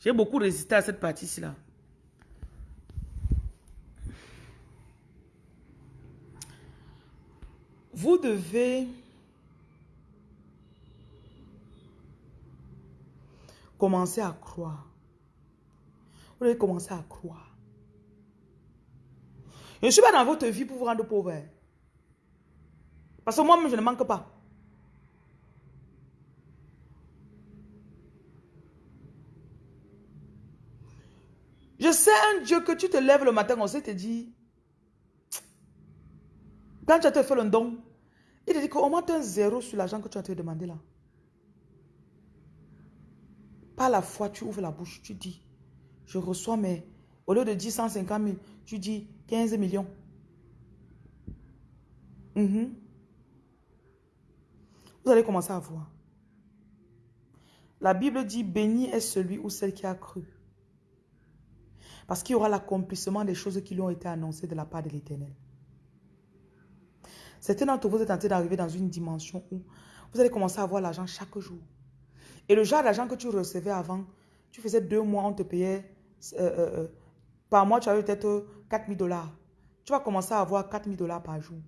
J'ai beaucoup résisté à cette partie-ci là. Vous devez commencer à croire. Vous devez commencer à croire. Je ne suis pas dans votre vie pour vous rendre pauvre. Parce que moi-même, je ne manque pas. Je sais un Dieu que tu te lèves le matin, on sait te dit, quand tu as fait le don, il te dit qu'on monte un zéro sur l'argent que tu as demandé là. Par la foi, tu ouvres la bouche, tu dis, je reçois mes, au lieu de 10, 150 000, tu dis 15 millions. Mhm. Vous allez commencer à voir. La Bible dit, béni est celui ou celle qui a cru. Parce qu'il y aura l'accomplissement des choses qui lui ont été annoncées de la part de l'Éternel. Certains d'entre vous êtes en train d'arriver dans une dimension où vous allez commencer à avoir l'argent chaque jour. Et le genre d'argent que tu recevais avant, tu faisais deux mois, on te payait, euh, euh, euh, par mois, tu avais peut-être 4 000 dollars. Tu vas commencer à avoir 4 000 dollars par jour.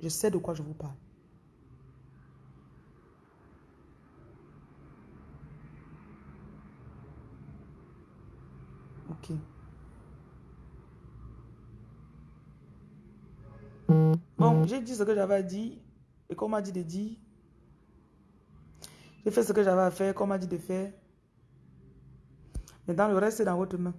Je sais de quoi je vous parle. Ok. Bon, j'ai dit ce que j'avais dit et qu'on m'a dit de dire. J'ai fait ce que j'avais à faire, qu'on m'a dit de faire. Maintenant, le reste, c'est dans votre main.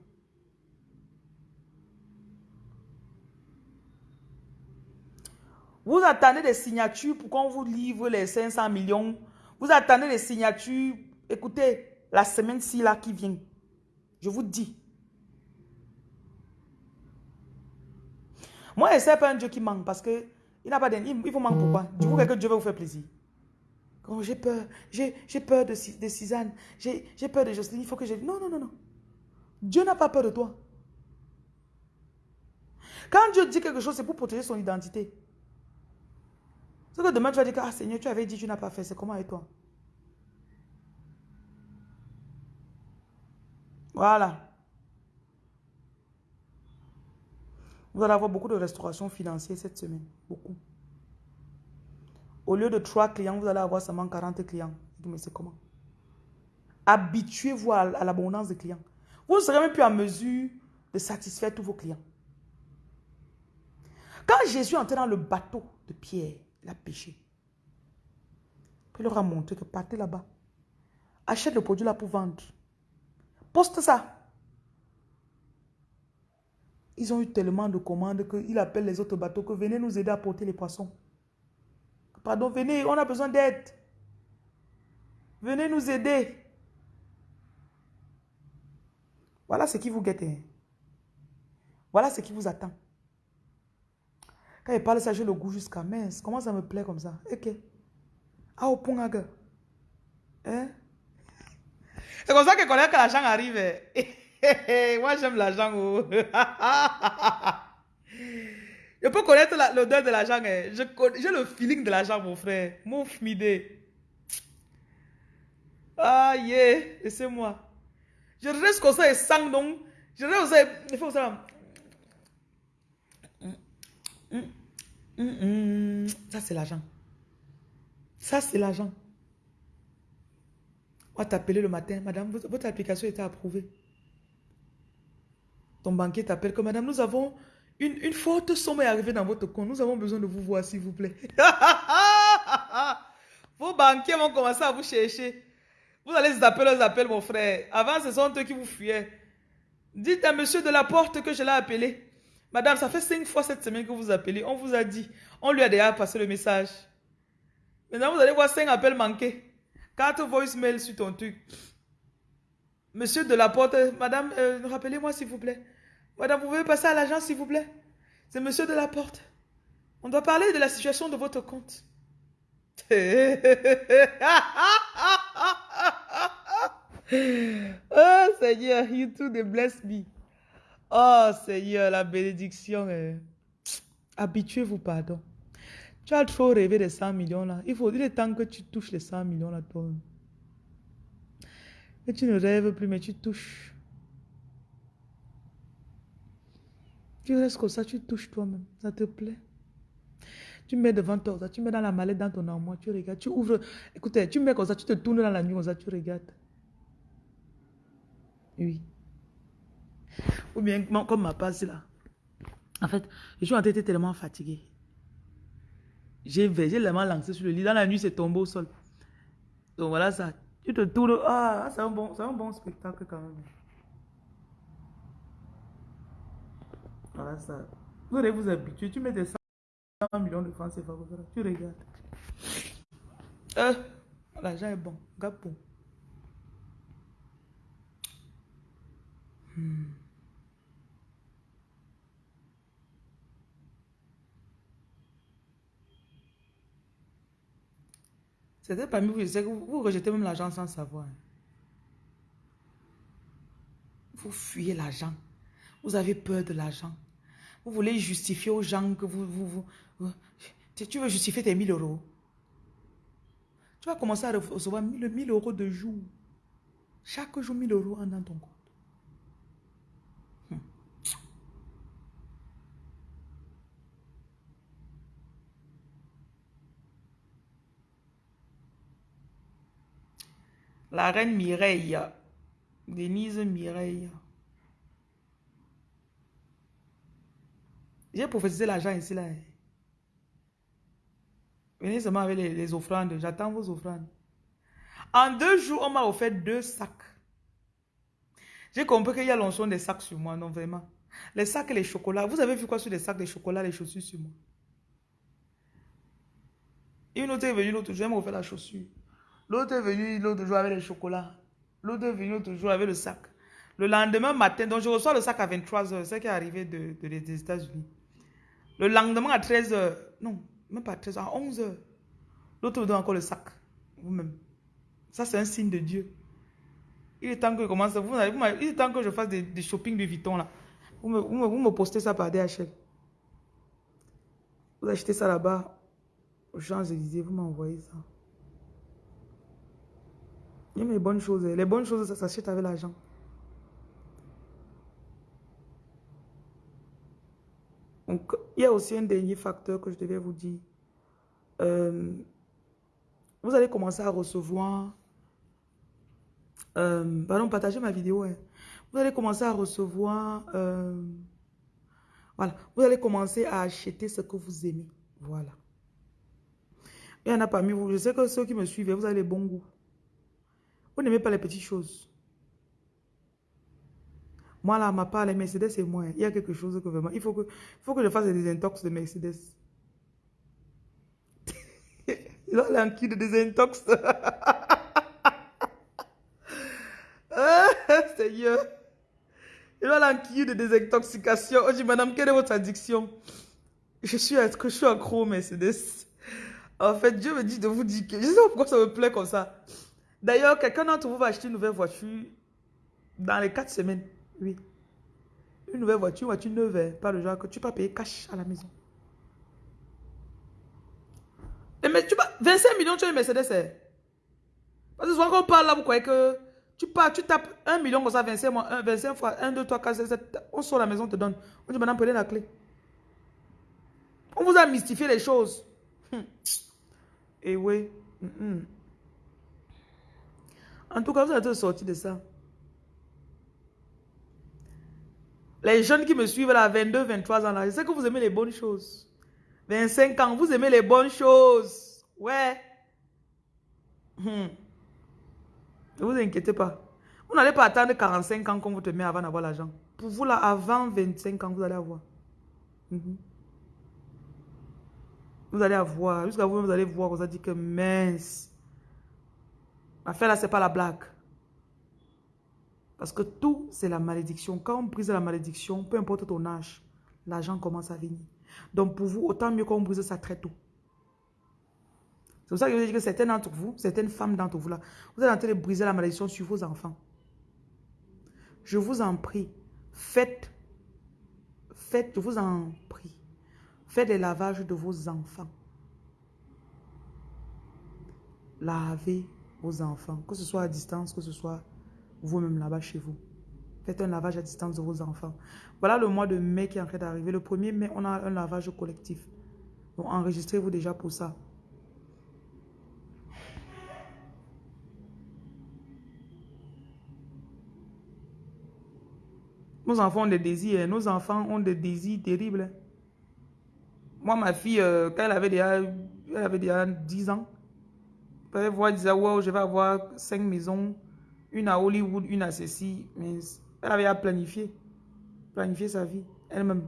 Vous attendez des signatures pour qu'on vous livre les 500 millions. Vous attendez des signatures. Écoutez, la semaine-ci là qui vient, je vous dis, Moi, je pas un Dieu qui manque parce que il n'a pas Il, il vous manque pourquoi? Du coup, que Dieu va vous faire plaisir. J'ai peur, j'ai peur de, de Suzanne, j'ai peur de Jocelyne, il faut que je... Non, non, non, non. Dieu n'a pas peur de toi. Quand Dieu dit quelque chose, c'est pour protéger son identité. C'est que demain, tu vas dire ah Seigneur, tu avais dit, tu n'as pas fait. C'est comment avec toi? Voilà. Vous allez avoir beaucoup de restauration financière cette semaine. Beaucoup. Au lieu de 3 clients, vous allez avoir seulement 40 clients. Mais c'est comment? Habituez-vous à, l'abondance de clients. Vous ne serez même plus en mesure de satisfaire tous vos clients. Quand Jésus entrait dans le bateau de Pierre, il a péché. Il leur a montré que partez là-bas. Achète le produit là pour vendre. Poste ça. Ils ont eu tellement de commandes qu'il appelle les autres bateaux que venez nous aider à porter les poissons. Pardon, venez, on a besoin d'aide. Venez nous aider. Voilà ce qui vous guette. Hein. Voilà ce qui vous attend. Quand il parle ça, j'ai le goût jusqu'à mince. Comment ça me plaît comme ça? Ok. Ah, au Hein? C'est comme ça que quand l'argent arrive. Moi, j'aime l'argent. Oh. je peux connaître l'odeur de l'argent. Hein. J'ai le feeling de l'argent, mon frère. Mon fmidé. Ah, yeah. Et c'est moi. Je reste comme ça et sang, donc. Je reste comme ça et fais ça. Ça, c'est l'argent. Ça, c'est l'argent. On va t'appeler le matin. Madame, votre application était approuvée. Ton banquier t'appelle comme madame, nous avons une, une forte somme est arrivée dans votre compte. Nous avons besoin de vous voir, s'il vous plaît. Vos banquiers vont commencer à vous chercher. Vous allez appeler leurs appels, mon frère. Avant, ce sont eux qui vous fuyaient. Dites à monsieur de la porte que je l'ai appelé. Madame, ça fait cinq fois cette semaine que vous appelez. On vous a dit. On lui a déjà passé le message. Maintenant, vous allez voir cinq appels manqués. Quatre voicemails sur ton truc. Monsieur de la porte, madame, euh, rappelez-moi s'il vous plaît. Madame, vous pouvez passer à l'agence, s'il vous plaît C'est monsieur de la porte. On doit parler de la situation de votre compte. oh Seigneur, you too, they bless me. Oh Seigneur, la bénédiction. est... Habituez-vous, pardon. Tu as trop rêvé des 100 millions là. Il faut, il est temps que tu touches les 100 millions là, toi. Et tu ne rêves plus, mais tu touches. Tu restes comme ça, tu touches toi-même. Ça te plaît. Tu mets devant toi, tu mets dans la mallette, dans ton armoire, tu regardes, tu ouvres. Écoutez, tu mets comme ça, tu te tournes dans la nuit comme ça, tu regardes. Oui. Ou bien, comme ma passe là. En fait, je suis en tête tellement fatigué. J'ai tellement lancé sur le lit. Dans la nuit, c'est tombé au sol. Donc voilà ça. Tu te tournes. Ah, c'est un, bon, un bon spectacle quand même. Voilà ça. Vous allez vous habituer. Tu mets des 100 millions de francs c'est comme Tu regardes. Euh, L'argent est bon. Gapon. Hmm. C'était parmi vous, je sais que vous, rejetez même l'argent sans savoir. Vous fuyez l'argent. Vous avez peur de l'argent. Vous voulez justifier aux gens que vous, vous, Tu veux justifier tes 1000 euros. Tu vas commencer à recevoir 1000, 1000 euros de jour. Chaque jour, 1000 euros en dans ton compte. La reine Mireille. Denise Mireille. J'ai prophétisé l'argent ici là. Venez seulement avec les, offrandes. J'attends vos offrandes. En deux jours, on m'a offert deux sacs. J'ai compris qu'il y a l'onction des sacs sur moi. Non, vraiment. Les sacs et les chocolats. Vous avez vu quoi sur les sacs, les chocolats, les chaussures sur moi? Une autre est venue l'autre jour, elle m'a offert la chaussure. L'autre est venu l'autre jour avec le chocolat. L'autre est venu l'autre jour avec le sac. Le lendemain matin, donc je reçois le sac à 23h, c'est qui est arrivé de, des États-Unis. Le lendemain à 13h, non, même pas à 13h, à 11h, l'autre me donne encore le sac, vous-même. Ça, c'est un signe de Dieu. Il est temps que je commence, vous, il est temps que je fasse des, shopping de Vuitton là. Vous me, vous, me, postez ça par DHL. Vous achetez ça là-bas, aux Champs-Élysées, vous m'envoyez ça. Il les bonnes choses. Les bonnes choses, ça s'achète avec l'argent. Donc, il y a aussi un dernier facteur que je devais vous dire. Euh, vous allez commencer à recevoir... Euh, pardon, partagez ma vidéo. Hein. Vous allez commencer à recevoir... Euh, voilà. Vous allez commencer à acheter ce que vous aimez. Voilà. Il y en a parmi vous. Je sais que ceux qui me suivent, vous avez les bons goûts. Vous n'aimez pas les petites choses. Moi, là, ma part, les Mercedes, c'est moi. Il y a quelque chose que vraiment... Il faut que, faut que je fasse des désintox de Mercedes. il a l'enquille de désintox. ah, Seigneur. Il a l'enquille de désintoxication. Oh, je dis, madame, quelle est votre addiction? Je suis, je suis accro Mercedes? En fait, Dieu me dit de vous dire que... Je sais pas pourquoi ça me plaît comme ça. D'ailleurs, quelqu'un d'entre vous va acheter une nouvelle voiture dans les 4 semaines. Oui. Une nouvelle voiture, voiture neuve, hein. pas le genre que tu peux payer cash à la maison. Mais tu 25 millions, tu as une Mercedes. Hein. Parce que souvent quand on parle là, vous croyez que tu pars, tu tapes 1 million comme ça, 25, 25 fois 1, 2, 3, 4, 5, 7, on sort la maison, on te donne. On dit maintenant prenez la clé. On vous a mystifié les choses. Hum. Et oui. Hum, hum. En tout cas, vous êtes sorti de ça. Les jeunes qui me suivent là, 22, 23 ans là, je sais que vous aimez les bonnes choses. 25 ans, vous aimez les bonnes choses. Ouais. Hmm. Ne vous inquiétez pas. Vous n'allez pas attendre 45 ans qu'on vous te met avant d'avoir l'argent. Pour vous là, avant 25 ans, vous allez avoir. Mhm. Vous allez avoir. Jusqu'à vous, vous allez voir, vous allez dire que mince. L'affaire là, c'est pas la blague. Parce que tout, c'est la malédiction. Quand on brise la malédiction, peu importe ton âge, l'argent commence à venir. Donc pour vous, autant mieux qu'on brise ça très tôt. C'est pour ça que je vous dis que certaines d'entre vous, certaines femmes d'entre vous là, vous êtes en train de briser la malédiction sur vos enfants. Je vous en prie, faites faites, je vous en prie, faites des lavages de vos enfants. Lavez vos enfants, que ce soit à distance, que ce soit vous-même là-bas chez vous. Faites un lavage à distance de vos enfants. Voilà le mois de mai qui est en train d'arriver. Le 1er mai, on a un lavage collectif. Donc enregistrez-vous déjà pour ça. Nos enfants ont des désirs. Hein. Nos enfants ont des désirs terribles. Moi, ma fille, euh, quand elle avait déjà, elle avait déjà 10 ans, elle elle disait, wow, je vais avoir 5 maisons, une à Hollywood, une à ceci. Mais elle avait à planifier. Planifier sa vie elle-même.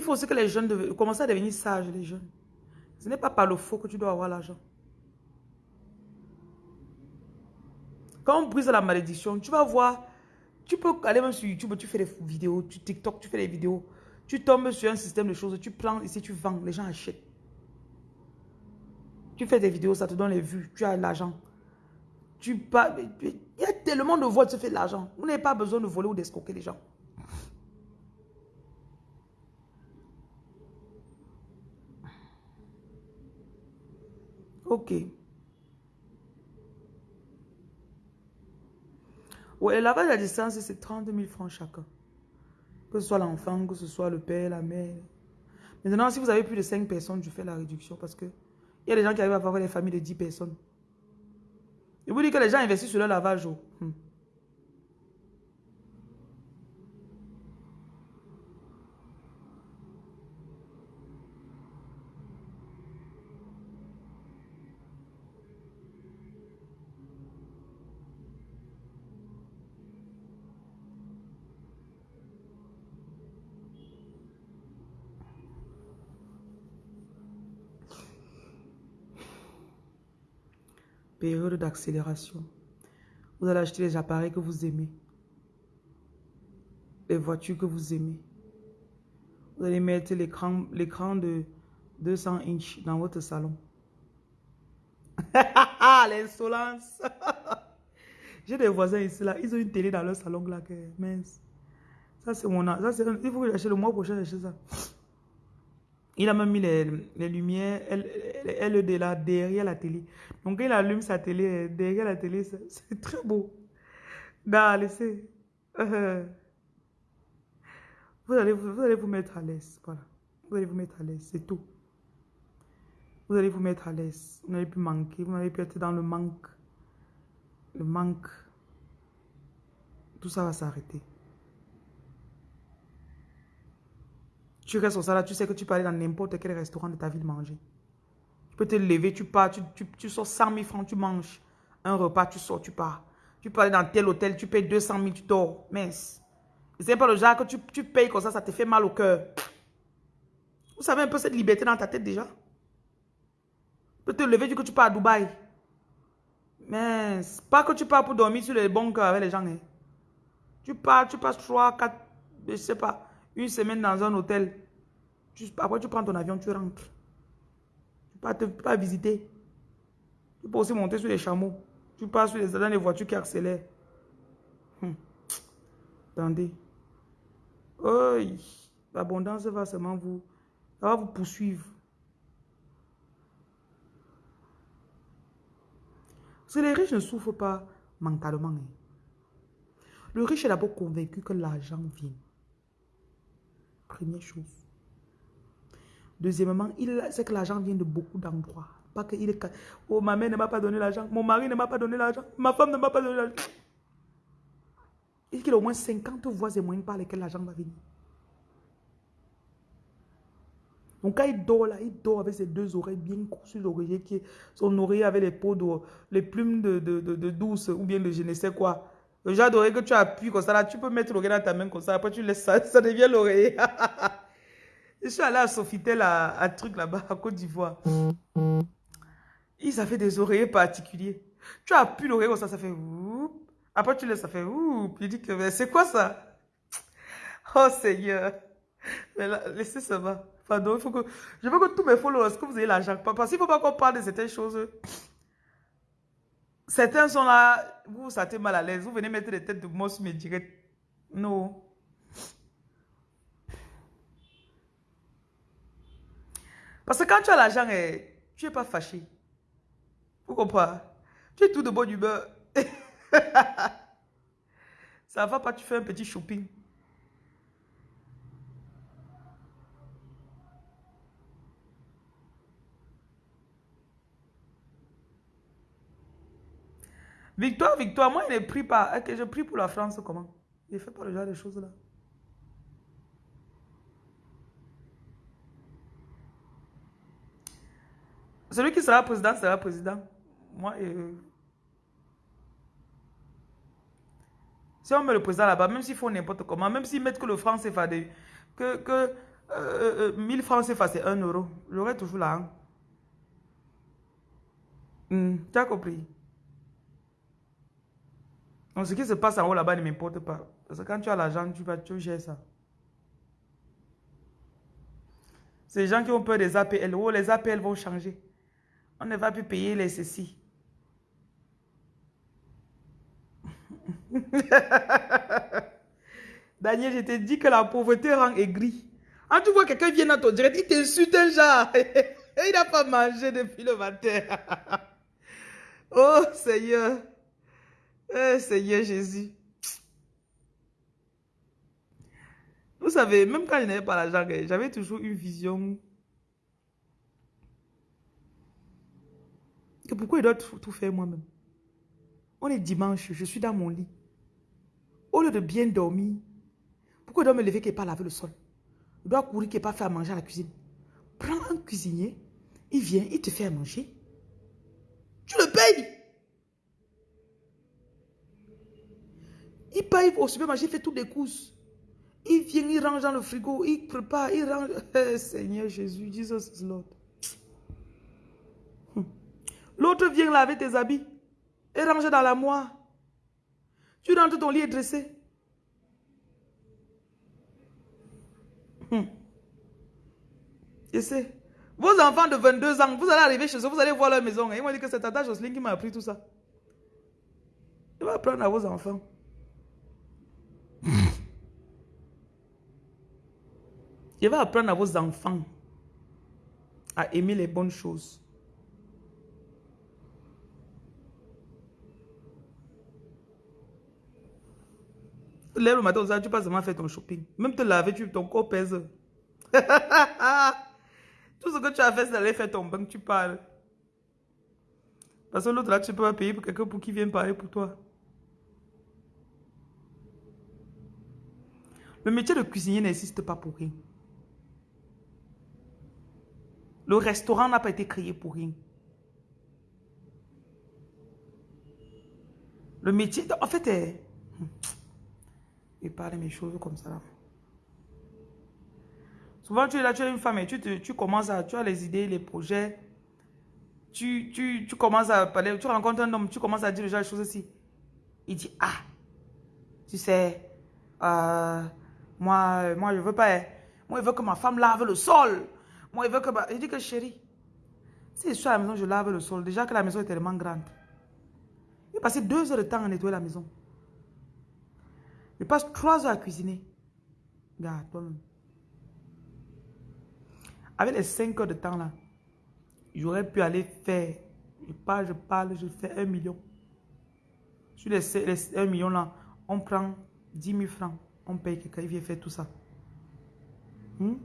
Il faut aussi que les jeunes commencent à devenir sages, les jeunes. Ce n'est pas par le faux que tu dois avoir l'argent. Quand on brise la malédiction, tu vas voir, tu peux aller même sur YouTube, tu fais des vidéos, tu TikTok, tu fais des vidéos, tu tombes sur un système de choses, tu plants ici, tu vends, les gens achètent. Tu fais des vidéos, ça te donne les vues, tu as l'argent. Il y a tellement de voix, tu fais de l'argent. Vous n'avez pas besoin de voler ou d'escroquer les gens. Ok. Ouais, le lavage à distance, c'est 30 000 francs chacun. Que ce soit l'enfant, que ce soit le père, la mère. Maintenant, si vous avez plus de 5 personnes, je fais la réduction parce que il y a des gens qui arrivent à avoir des familles de 10 personnes. Je vous dis que les gens investissent sur le lavage. Oh. Période d'accélération. Vous allez acheter les appareils que vous aimez. Les voitures que vous aimez. Vous allez mettre l'écran de 200 inches dans votre salon. L'insolence. J'ai des voisins ici, là. Ils ont une télé dans leur salon, là. Que, mince. Ça, c'est mon... Ça, il faut que j'achète le mois prochain, j'achète ça. Il a même mis les, lumières LED là derrière la télé. Donc il allume sa télé derrière la télé. C'est très beau. Non, laissez. Euh, vous, allez, vous allez vous mettre à l'aise. Voilà. Vous allez vous mettre à l'aise. C'est tout. Vous allez vous mettre à l'aise. Vous n'allez plus manquer. Vous n'allez plus être dans le manque. Le manque. Tout ça va s'arrêter. Tu restes au salaire, tu sais que tu peux aller dans n'importe quel restaurant de ta ville manger. Tu peux te lever, tu pars, tu, tu, sors 100 000 francs, tu manges. Un repas, tu sors, tu pars. Tu peux aller dans tel hôtel, tu payes 200 000, tu dors. Mince. C'est pas le genre que tu, tu payes comme ça, ça te fait mal au cœur. Vous savez un peu cette liberté dans ta tête déjà? Tu peux te lever, du coup tu pars à Dubaï. Mais pas que tu pars pour dormir sur les bons cœurs avec les gens. Hein. Tu pars, tu passes 3, 4, je sais pas, une semaine dans un hôtel. Après, tu prends ton avion, tu rentres. Tu peux, te, pas visiter. Tu peux aussi monter sur les chameaux. Tu passes sur les, dans les voitures qui accélèrent. Hum. Attendez. L'abondance va seulement vous, va vous poursuivre. Parce les riches ne souffrent pas mentalement. Hein. Le riche est d'abord convaincu que l'argent vient. Première chose. Deuxièmement, il sait que l'argent vient de beaucoup d'endroits. Pas que il est... Oh, ma mère ne m'a pas donné l'argent. Mon mari ne m'a pas donné l'argent. Ma femme ne m'a pas donné l'argent. Il y a au moins 50 voies et moyens par lesquelles l'argent va venir. Donc quand il dort là, il dort avec ses deux oreilles bien sur l'oreiller, qui son avec les peaux d'eau, les plumes de, de, de, douce ou bien de je ne sais quoi. D'oreille que tu appuies comme ça, là, tu peux mettre l'oreille dans ta main comme ça, après tu laisses ça, ça devient l'oreiller. je suis allé à Sofitel, à, à truc là-bas, à Côte d'Ivoire. Ils avaient des oreillers particuliers. Tu appuies l'oreille ça, ça fait oup. Après, tu laisses, ça fait oup. Il dit que, c'est quoi ça? Oh Seigneur. Mais là, laissez ça va. Il faut que, je veux que tous mes followers, que vous ayez l'argent? Parce qu'il ne faut pas qu'on parle de certaines choses. Certains sont là, vous vous sentez mal à l'aise. Vous venez mettre des têtes de mort sur mes directs. Non. Parce que quand tu as l'argent, eh, tu n'es pas fâché. Vous comprenez? Tu es tout de bonne humeur. Ça va pas, tu fais un petit shopping. Victoire, victoire, moi, il ne prie pas. Ok, je prie pour la France, comment? Il ne fait pas le genre de choses là. Celui qui sera président sera président. Moi, euh, si on met le président là-bas, même s'ils font n'importe comment, même s'ils mettent que le franc CFA, que, que euh, 1000 euh, francs CFA c'est 1 euro, j'aurai toujours là. Hmm, tu as compris? Donc ce qui se passe en haut là-bas ne m'importe pas. Parce que quand tu as l'argent, tu vas tu gères ça. Les gens qui ont peur des APL. Oh, les APL vont changer. On ne va plus payer les ceci. Daniel, je t'ai dit que la pauvreté rend aigri. Quand tu vois quelqu'un vient dans ton direct, il t'insulte genre. il n'a pas mangé depuis le matin. oh Seigneur. Oh Seigneur Jésus. Vous savez, même quand je n'avais pas l'argent, j'avais toujours une vision pourquoi il doit tout, faire moi-même? On est dimanche, je suis dans mon lit. Au lieu de bien dormir, pourquoi il doit me lever qu'il pas laver le sol? Il doit courir qu'il pas faire manger à la cuisine. Prends un cuisinier, il vient, il te fait à manger. Tu le payes. Il paye au supermarché, il fait toutes les courses. Il vient, il range dans le frigo, il prépare, il range. Seigneur Jésus, Jesus is Lord. L'autre vient laver tes habits et ranger dans la moire. Tu rentres, ton lit est dressé. Hum. Je sais. Vos enfants de 22 ans, vous allez arriver chez eux, vous allez voir leur maison. Ils m'ont dit que c'est Tata Jocelyne qui m'a appris tout ça. Il va apprendre à vos enfants. Il va apprendre à vos enfants à aimer les bonnes choses. Lèves le matin, tu passes seulement faire ton shopping. Même te laver, tu, ton corps pèse. Tout ce que tu as fait, c'est d'aller faire ton bain, tu parles. Parce que l'autre là, tu peux pas payer pour quelqu'un pour qui vient parler pour toi. Le métier de cuisinier n'existe pas pour rien. Le restaurant n'a pas été créé pour rien. Le métier, en fait, est et parler mes choses comme ça. Souvent, tu es là, tu es une femme et tu, tu commences à, tu as les idées, les projets. Tu, tu, tu commences à parler, tu rencontres un homme, tu commences à dire déjà les choses aussi. Il dit, ah, tu sais, euh, moi, moi, je veux pas, hein. moi, je veux que ma femme lave le sol. Moi, je veux que, il dit que chérie, si je suis à la maison, je lave le sol. Déjà que la maison est tellement grande. Il passé deux heures de temps à nettoyer la maison. Je passe trois heures à cuisiner. Regarde, toi-même. Avec les cinq heures de temps là, j'aurais pu aller faire, je parle, je parle, je fais un million. Sur les, les 1 million là, on prend 10 000 francs, on paye quelqu'un, il vient faire tout ça. Hmm?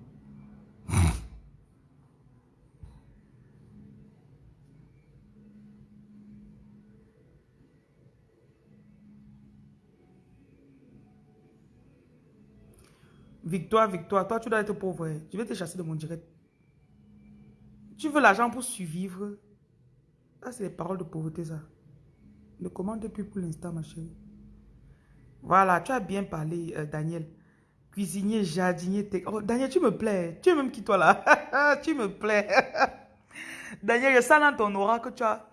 Victoire, victoire. Toi, tu dois être pauvre. Je vais te chasser de mon direct. Tu veux l'argent pour survivre. Ça, c'est les paroles de pauvreté, ça. Ne commande plus pour l'instant, ma chérie. Voilà, tu as bien parlé, euh, Daniel. Cuisinier, jardinier, oh, Daniel, tu me plais. Tu es même qui, toi, là? tu me plais. Daniel, je sens dans ton aura que tu as,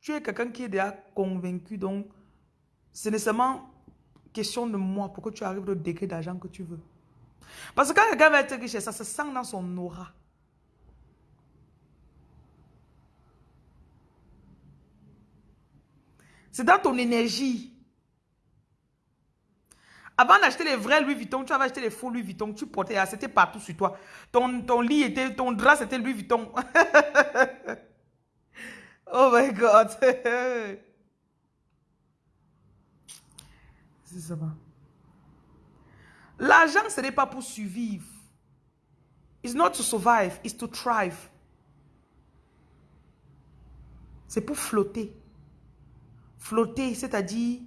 Tu es quelqu'un qui est déjà convaincu, donc c'est nécessairement question de moi pour que tu arrives au degré d'argent que tu veux. Parce que quand quelqu'un va être riche, ça se sent dans son aura. C'est dans ton énergie. Avant d'acheter les vrais Louis Vuitton, tu avais acheté les faux Louis Vuitton, tu portais, c'était partout sur toi. Ton, ton lit était, ton drap c'était Louis Vuitton. oh my God. C'est ça. L'argent, ce n'est pas pour survivre. It's not to survive, it's to thrive. C'est pour flotter. Flotter, c'est-à-dire,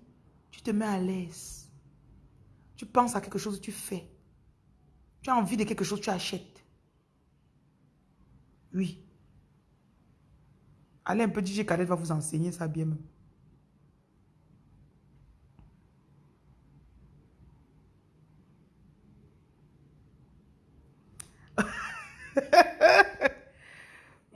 tu te mets à l'aise. Tu penses à quelque chose, tu fais. Tu as envie de quelque chose, tu achètes. Oui. Allez un peu, DJ Khaled va vous enseigner ça bien même.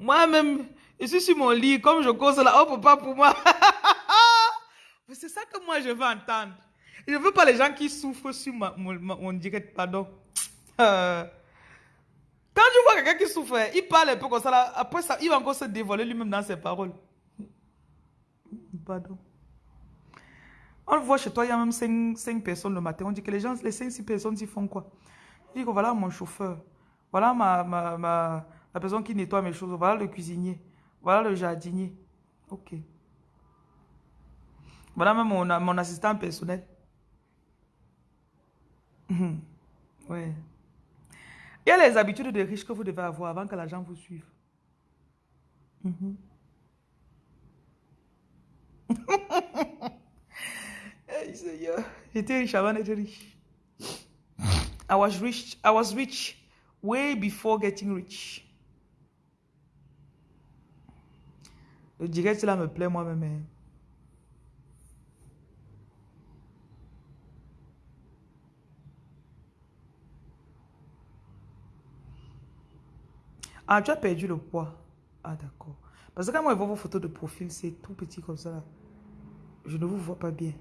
Moi-même, je suis sur mon lit, comme je cause là, oh pas pour moi. c'est ça que moi je veux entendre. Je ne veux pas les gens qui souffrent sur mon, direct, pardon. Euh, quand je vois quelqu'un qui souffre, il parle un peu comme ça, là, après ça, il va encore se dévoiler lui-même dans ses paroles. Pardon. On voit chez toi, il y a même 5, personnes le matin. On dit que les gens, les 5-6 personnes, ils font quoi? Il dit que voilà mon chauffeur, voilà ma, ma, ma, la personne qui nettoie mes choses, voilà le cuisinier, voilà le jardinier. Ok. Voilà même mon, mon assistant personnel. Ouais. Il y a les habitudes de riches que vous devez avoir avant que l'argent vous suive. Mhm. J'étais riche avant d'être riche. I was rich. I was rich way before getting rich. Le direct là me plaît moi-même. Hein. Ah, tu as perdu le poids. Ah, d'accord. Parce que quand moi je vois vos photos de profil, c'est tout petit comme ça. Je ne vous vois pas bien.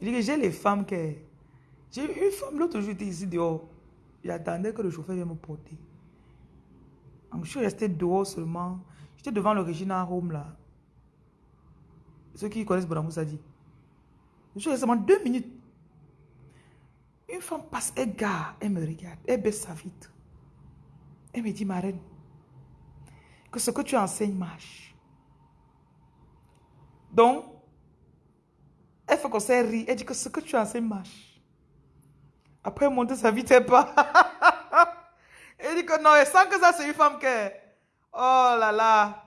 J'ai les femmes qui... J'ai une femme, l'autre jour, ici dehors. J'attendais que le chauffeur vienne me porter. Je suis resté dehors seulement. J'étais devant le Regina Home, là. Ceux qui connaissent Bonamou, ça dit. Je suis resté seulement deux minutes. Une femme passe, elle gare, elle me regarde, elle baisse sa vitre. Elle me dit, ma reine, que ce que tu enseignes marche. Donc, elle fait qu'on s'est ri, elle dit que ce que tu enseignes marche. Après, elle monte sa vitre, elle pas. elle dit que non, elle sent que ça, c'est une femme qui Oh là là.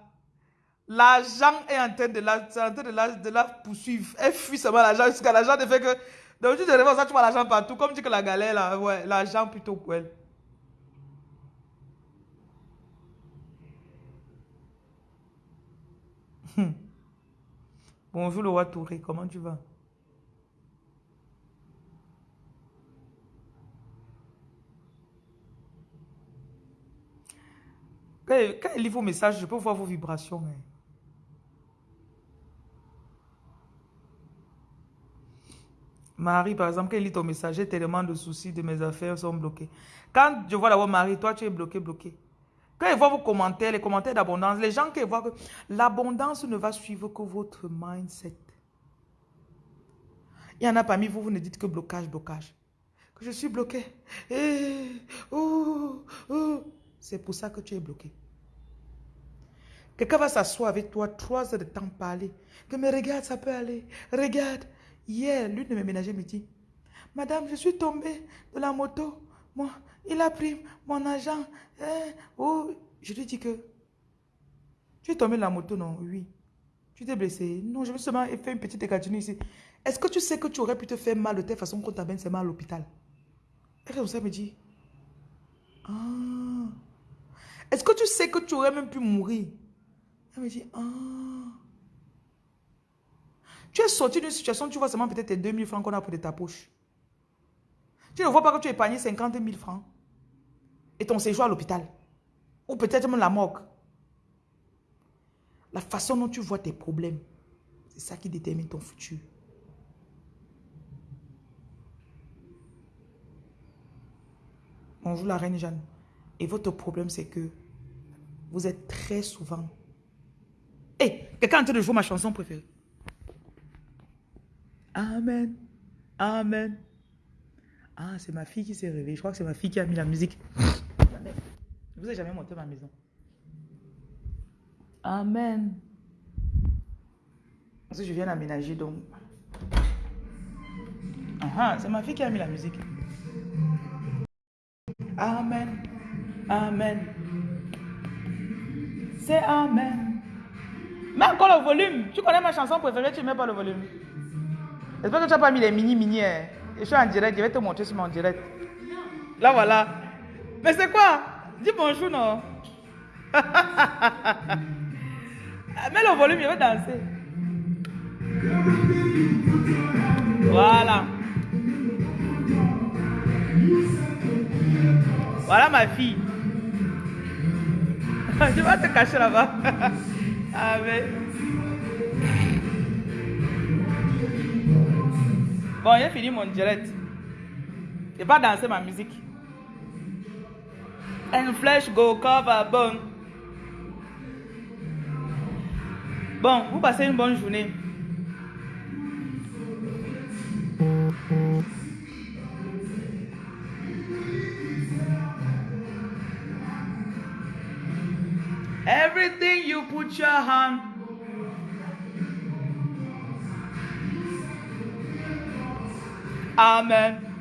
L'argent est en train de la, de la, de la poursuivre. Elle fuit seulement l'argent jusqu'à l'argent ne fait que donc tu te réveilles, ça, tu vois l'argent partout. Comme tu dis que la galère, là, ouais, l'argent plutôt pour. Hmm. Bonjour le roi Touré, comment tu vas? Quand, il lit vos messages, je peux voir vos vibrations. Marie, par exemple, quand il lit ton message, j'ai tellement de soucis de mes affaires sont bloqués. Quand je vois d'abord Marie, toi, tu es bloqué, bloqué. Quand ils voient vos commentaires, les commentaires d'abondance, les gens qui voient que l'abondance ne va suivre que votre mindset. Il y en a parmi vous, vous ne dites que blocage, blocage. Que je suis bloqué. Eh, oh, oh. C'est pour ça que tu es bloqué. Quelqu'un va s'asseoir avec toi trois heures de temps parler. Que mais regarde, ça peut aller. Regarde. Hier, l'une de mes ménagères me dit, Madame, je suis tombée de la moto. Moi, il a pris mon argent. Eh, oh, je lui dis que, tu es tombée de la moto, non? Oui. Tu t'es blessé? Non, je me suis seulement fait une petite égratignure ici. Est-ce que tu sais que tu aurais pu te faire mal de telle façon qu'on t'amène seulement à l'hôpital? Elle ça me dit, ah. Est-ce que tu sais que tu aurais même pu mourir? Elle me dit, ah. Tu es sorti d'une situation, tu vois seulement peut-être tes 2000 francs qu'on a pris de ta poche. Tu ne vois pas que tu as épargné 50 000 francs et ton séjour à l'hôpital. Ou peut-être même la morgue. La façon dont tu vois tes problèmes, c'est ça qui détermine ton futur. Bonjour la reine Jeanne. Et votre problème, c'est que vous êtes très souvent... Hé, quelqu'un est en train de jouer ma chanson préférée. Amen. Amen. Ah, c'est ma fille qui s'est réveillée. Je crois que c'est ma fille qui a mis la musique. Je vous ai jamais monté ma maison. Amen. Parce que je viens d'aménager, donc... Ah, c'est ma fille qui a mis la musique. Amen. Amen. C'est Amen. Mets encore le volume. Tu connais ma chanson préférée, tu ne mets pas le volume. J'espère que tu n'as pas mis les mini-mini. Hein. Je suis en direct, je vais te montrer sur mon direct. Là, voilà. Mais c'est quoi? Dis bonjour, non? Mets le volume, je vais danser. Voilà. Voilà ma fille. Je vais te cacher là-bas. Amen. Bon, j'ai fini mon direct. Je pas danser ma musique. And flesh go cover bone. Bon, vous passez une bonne journée. Everything you put your hand. Amen.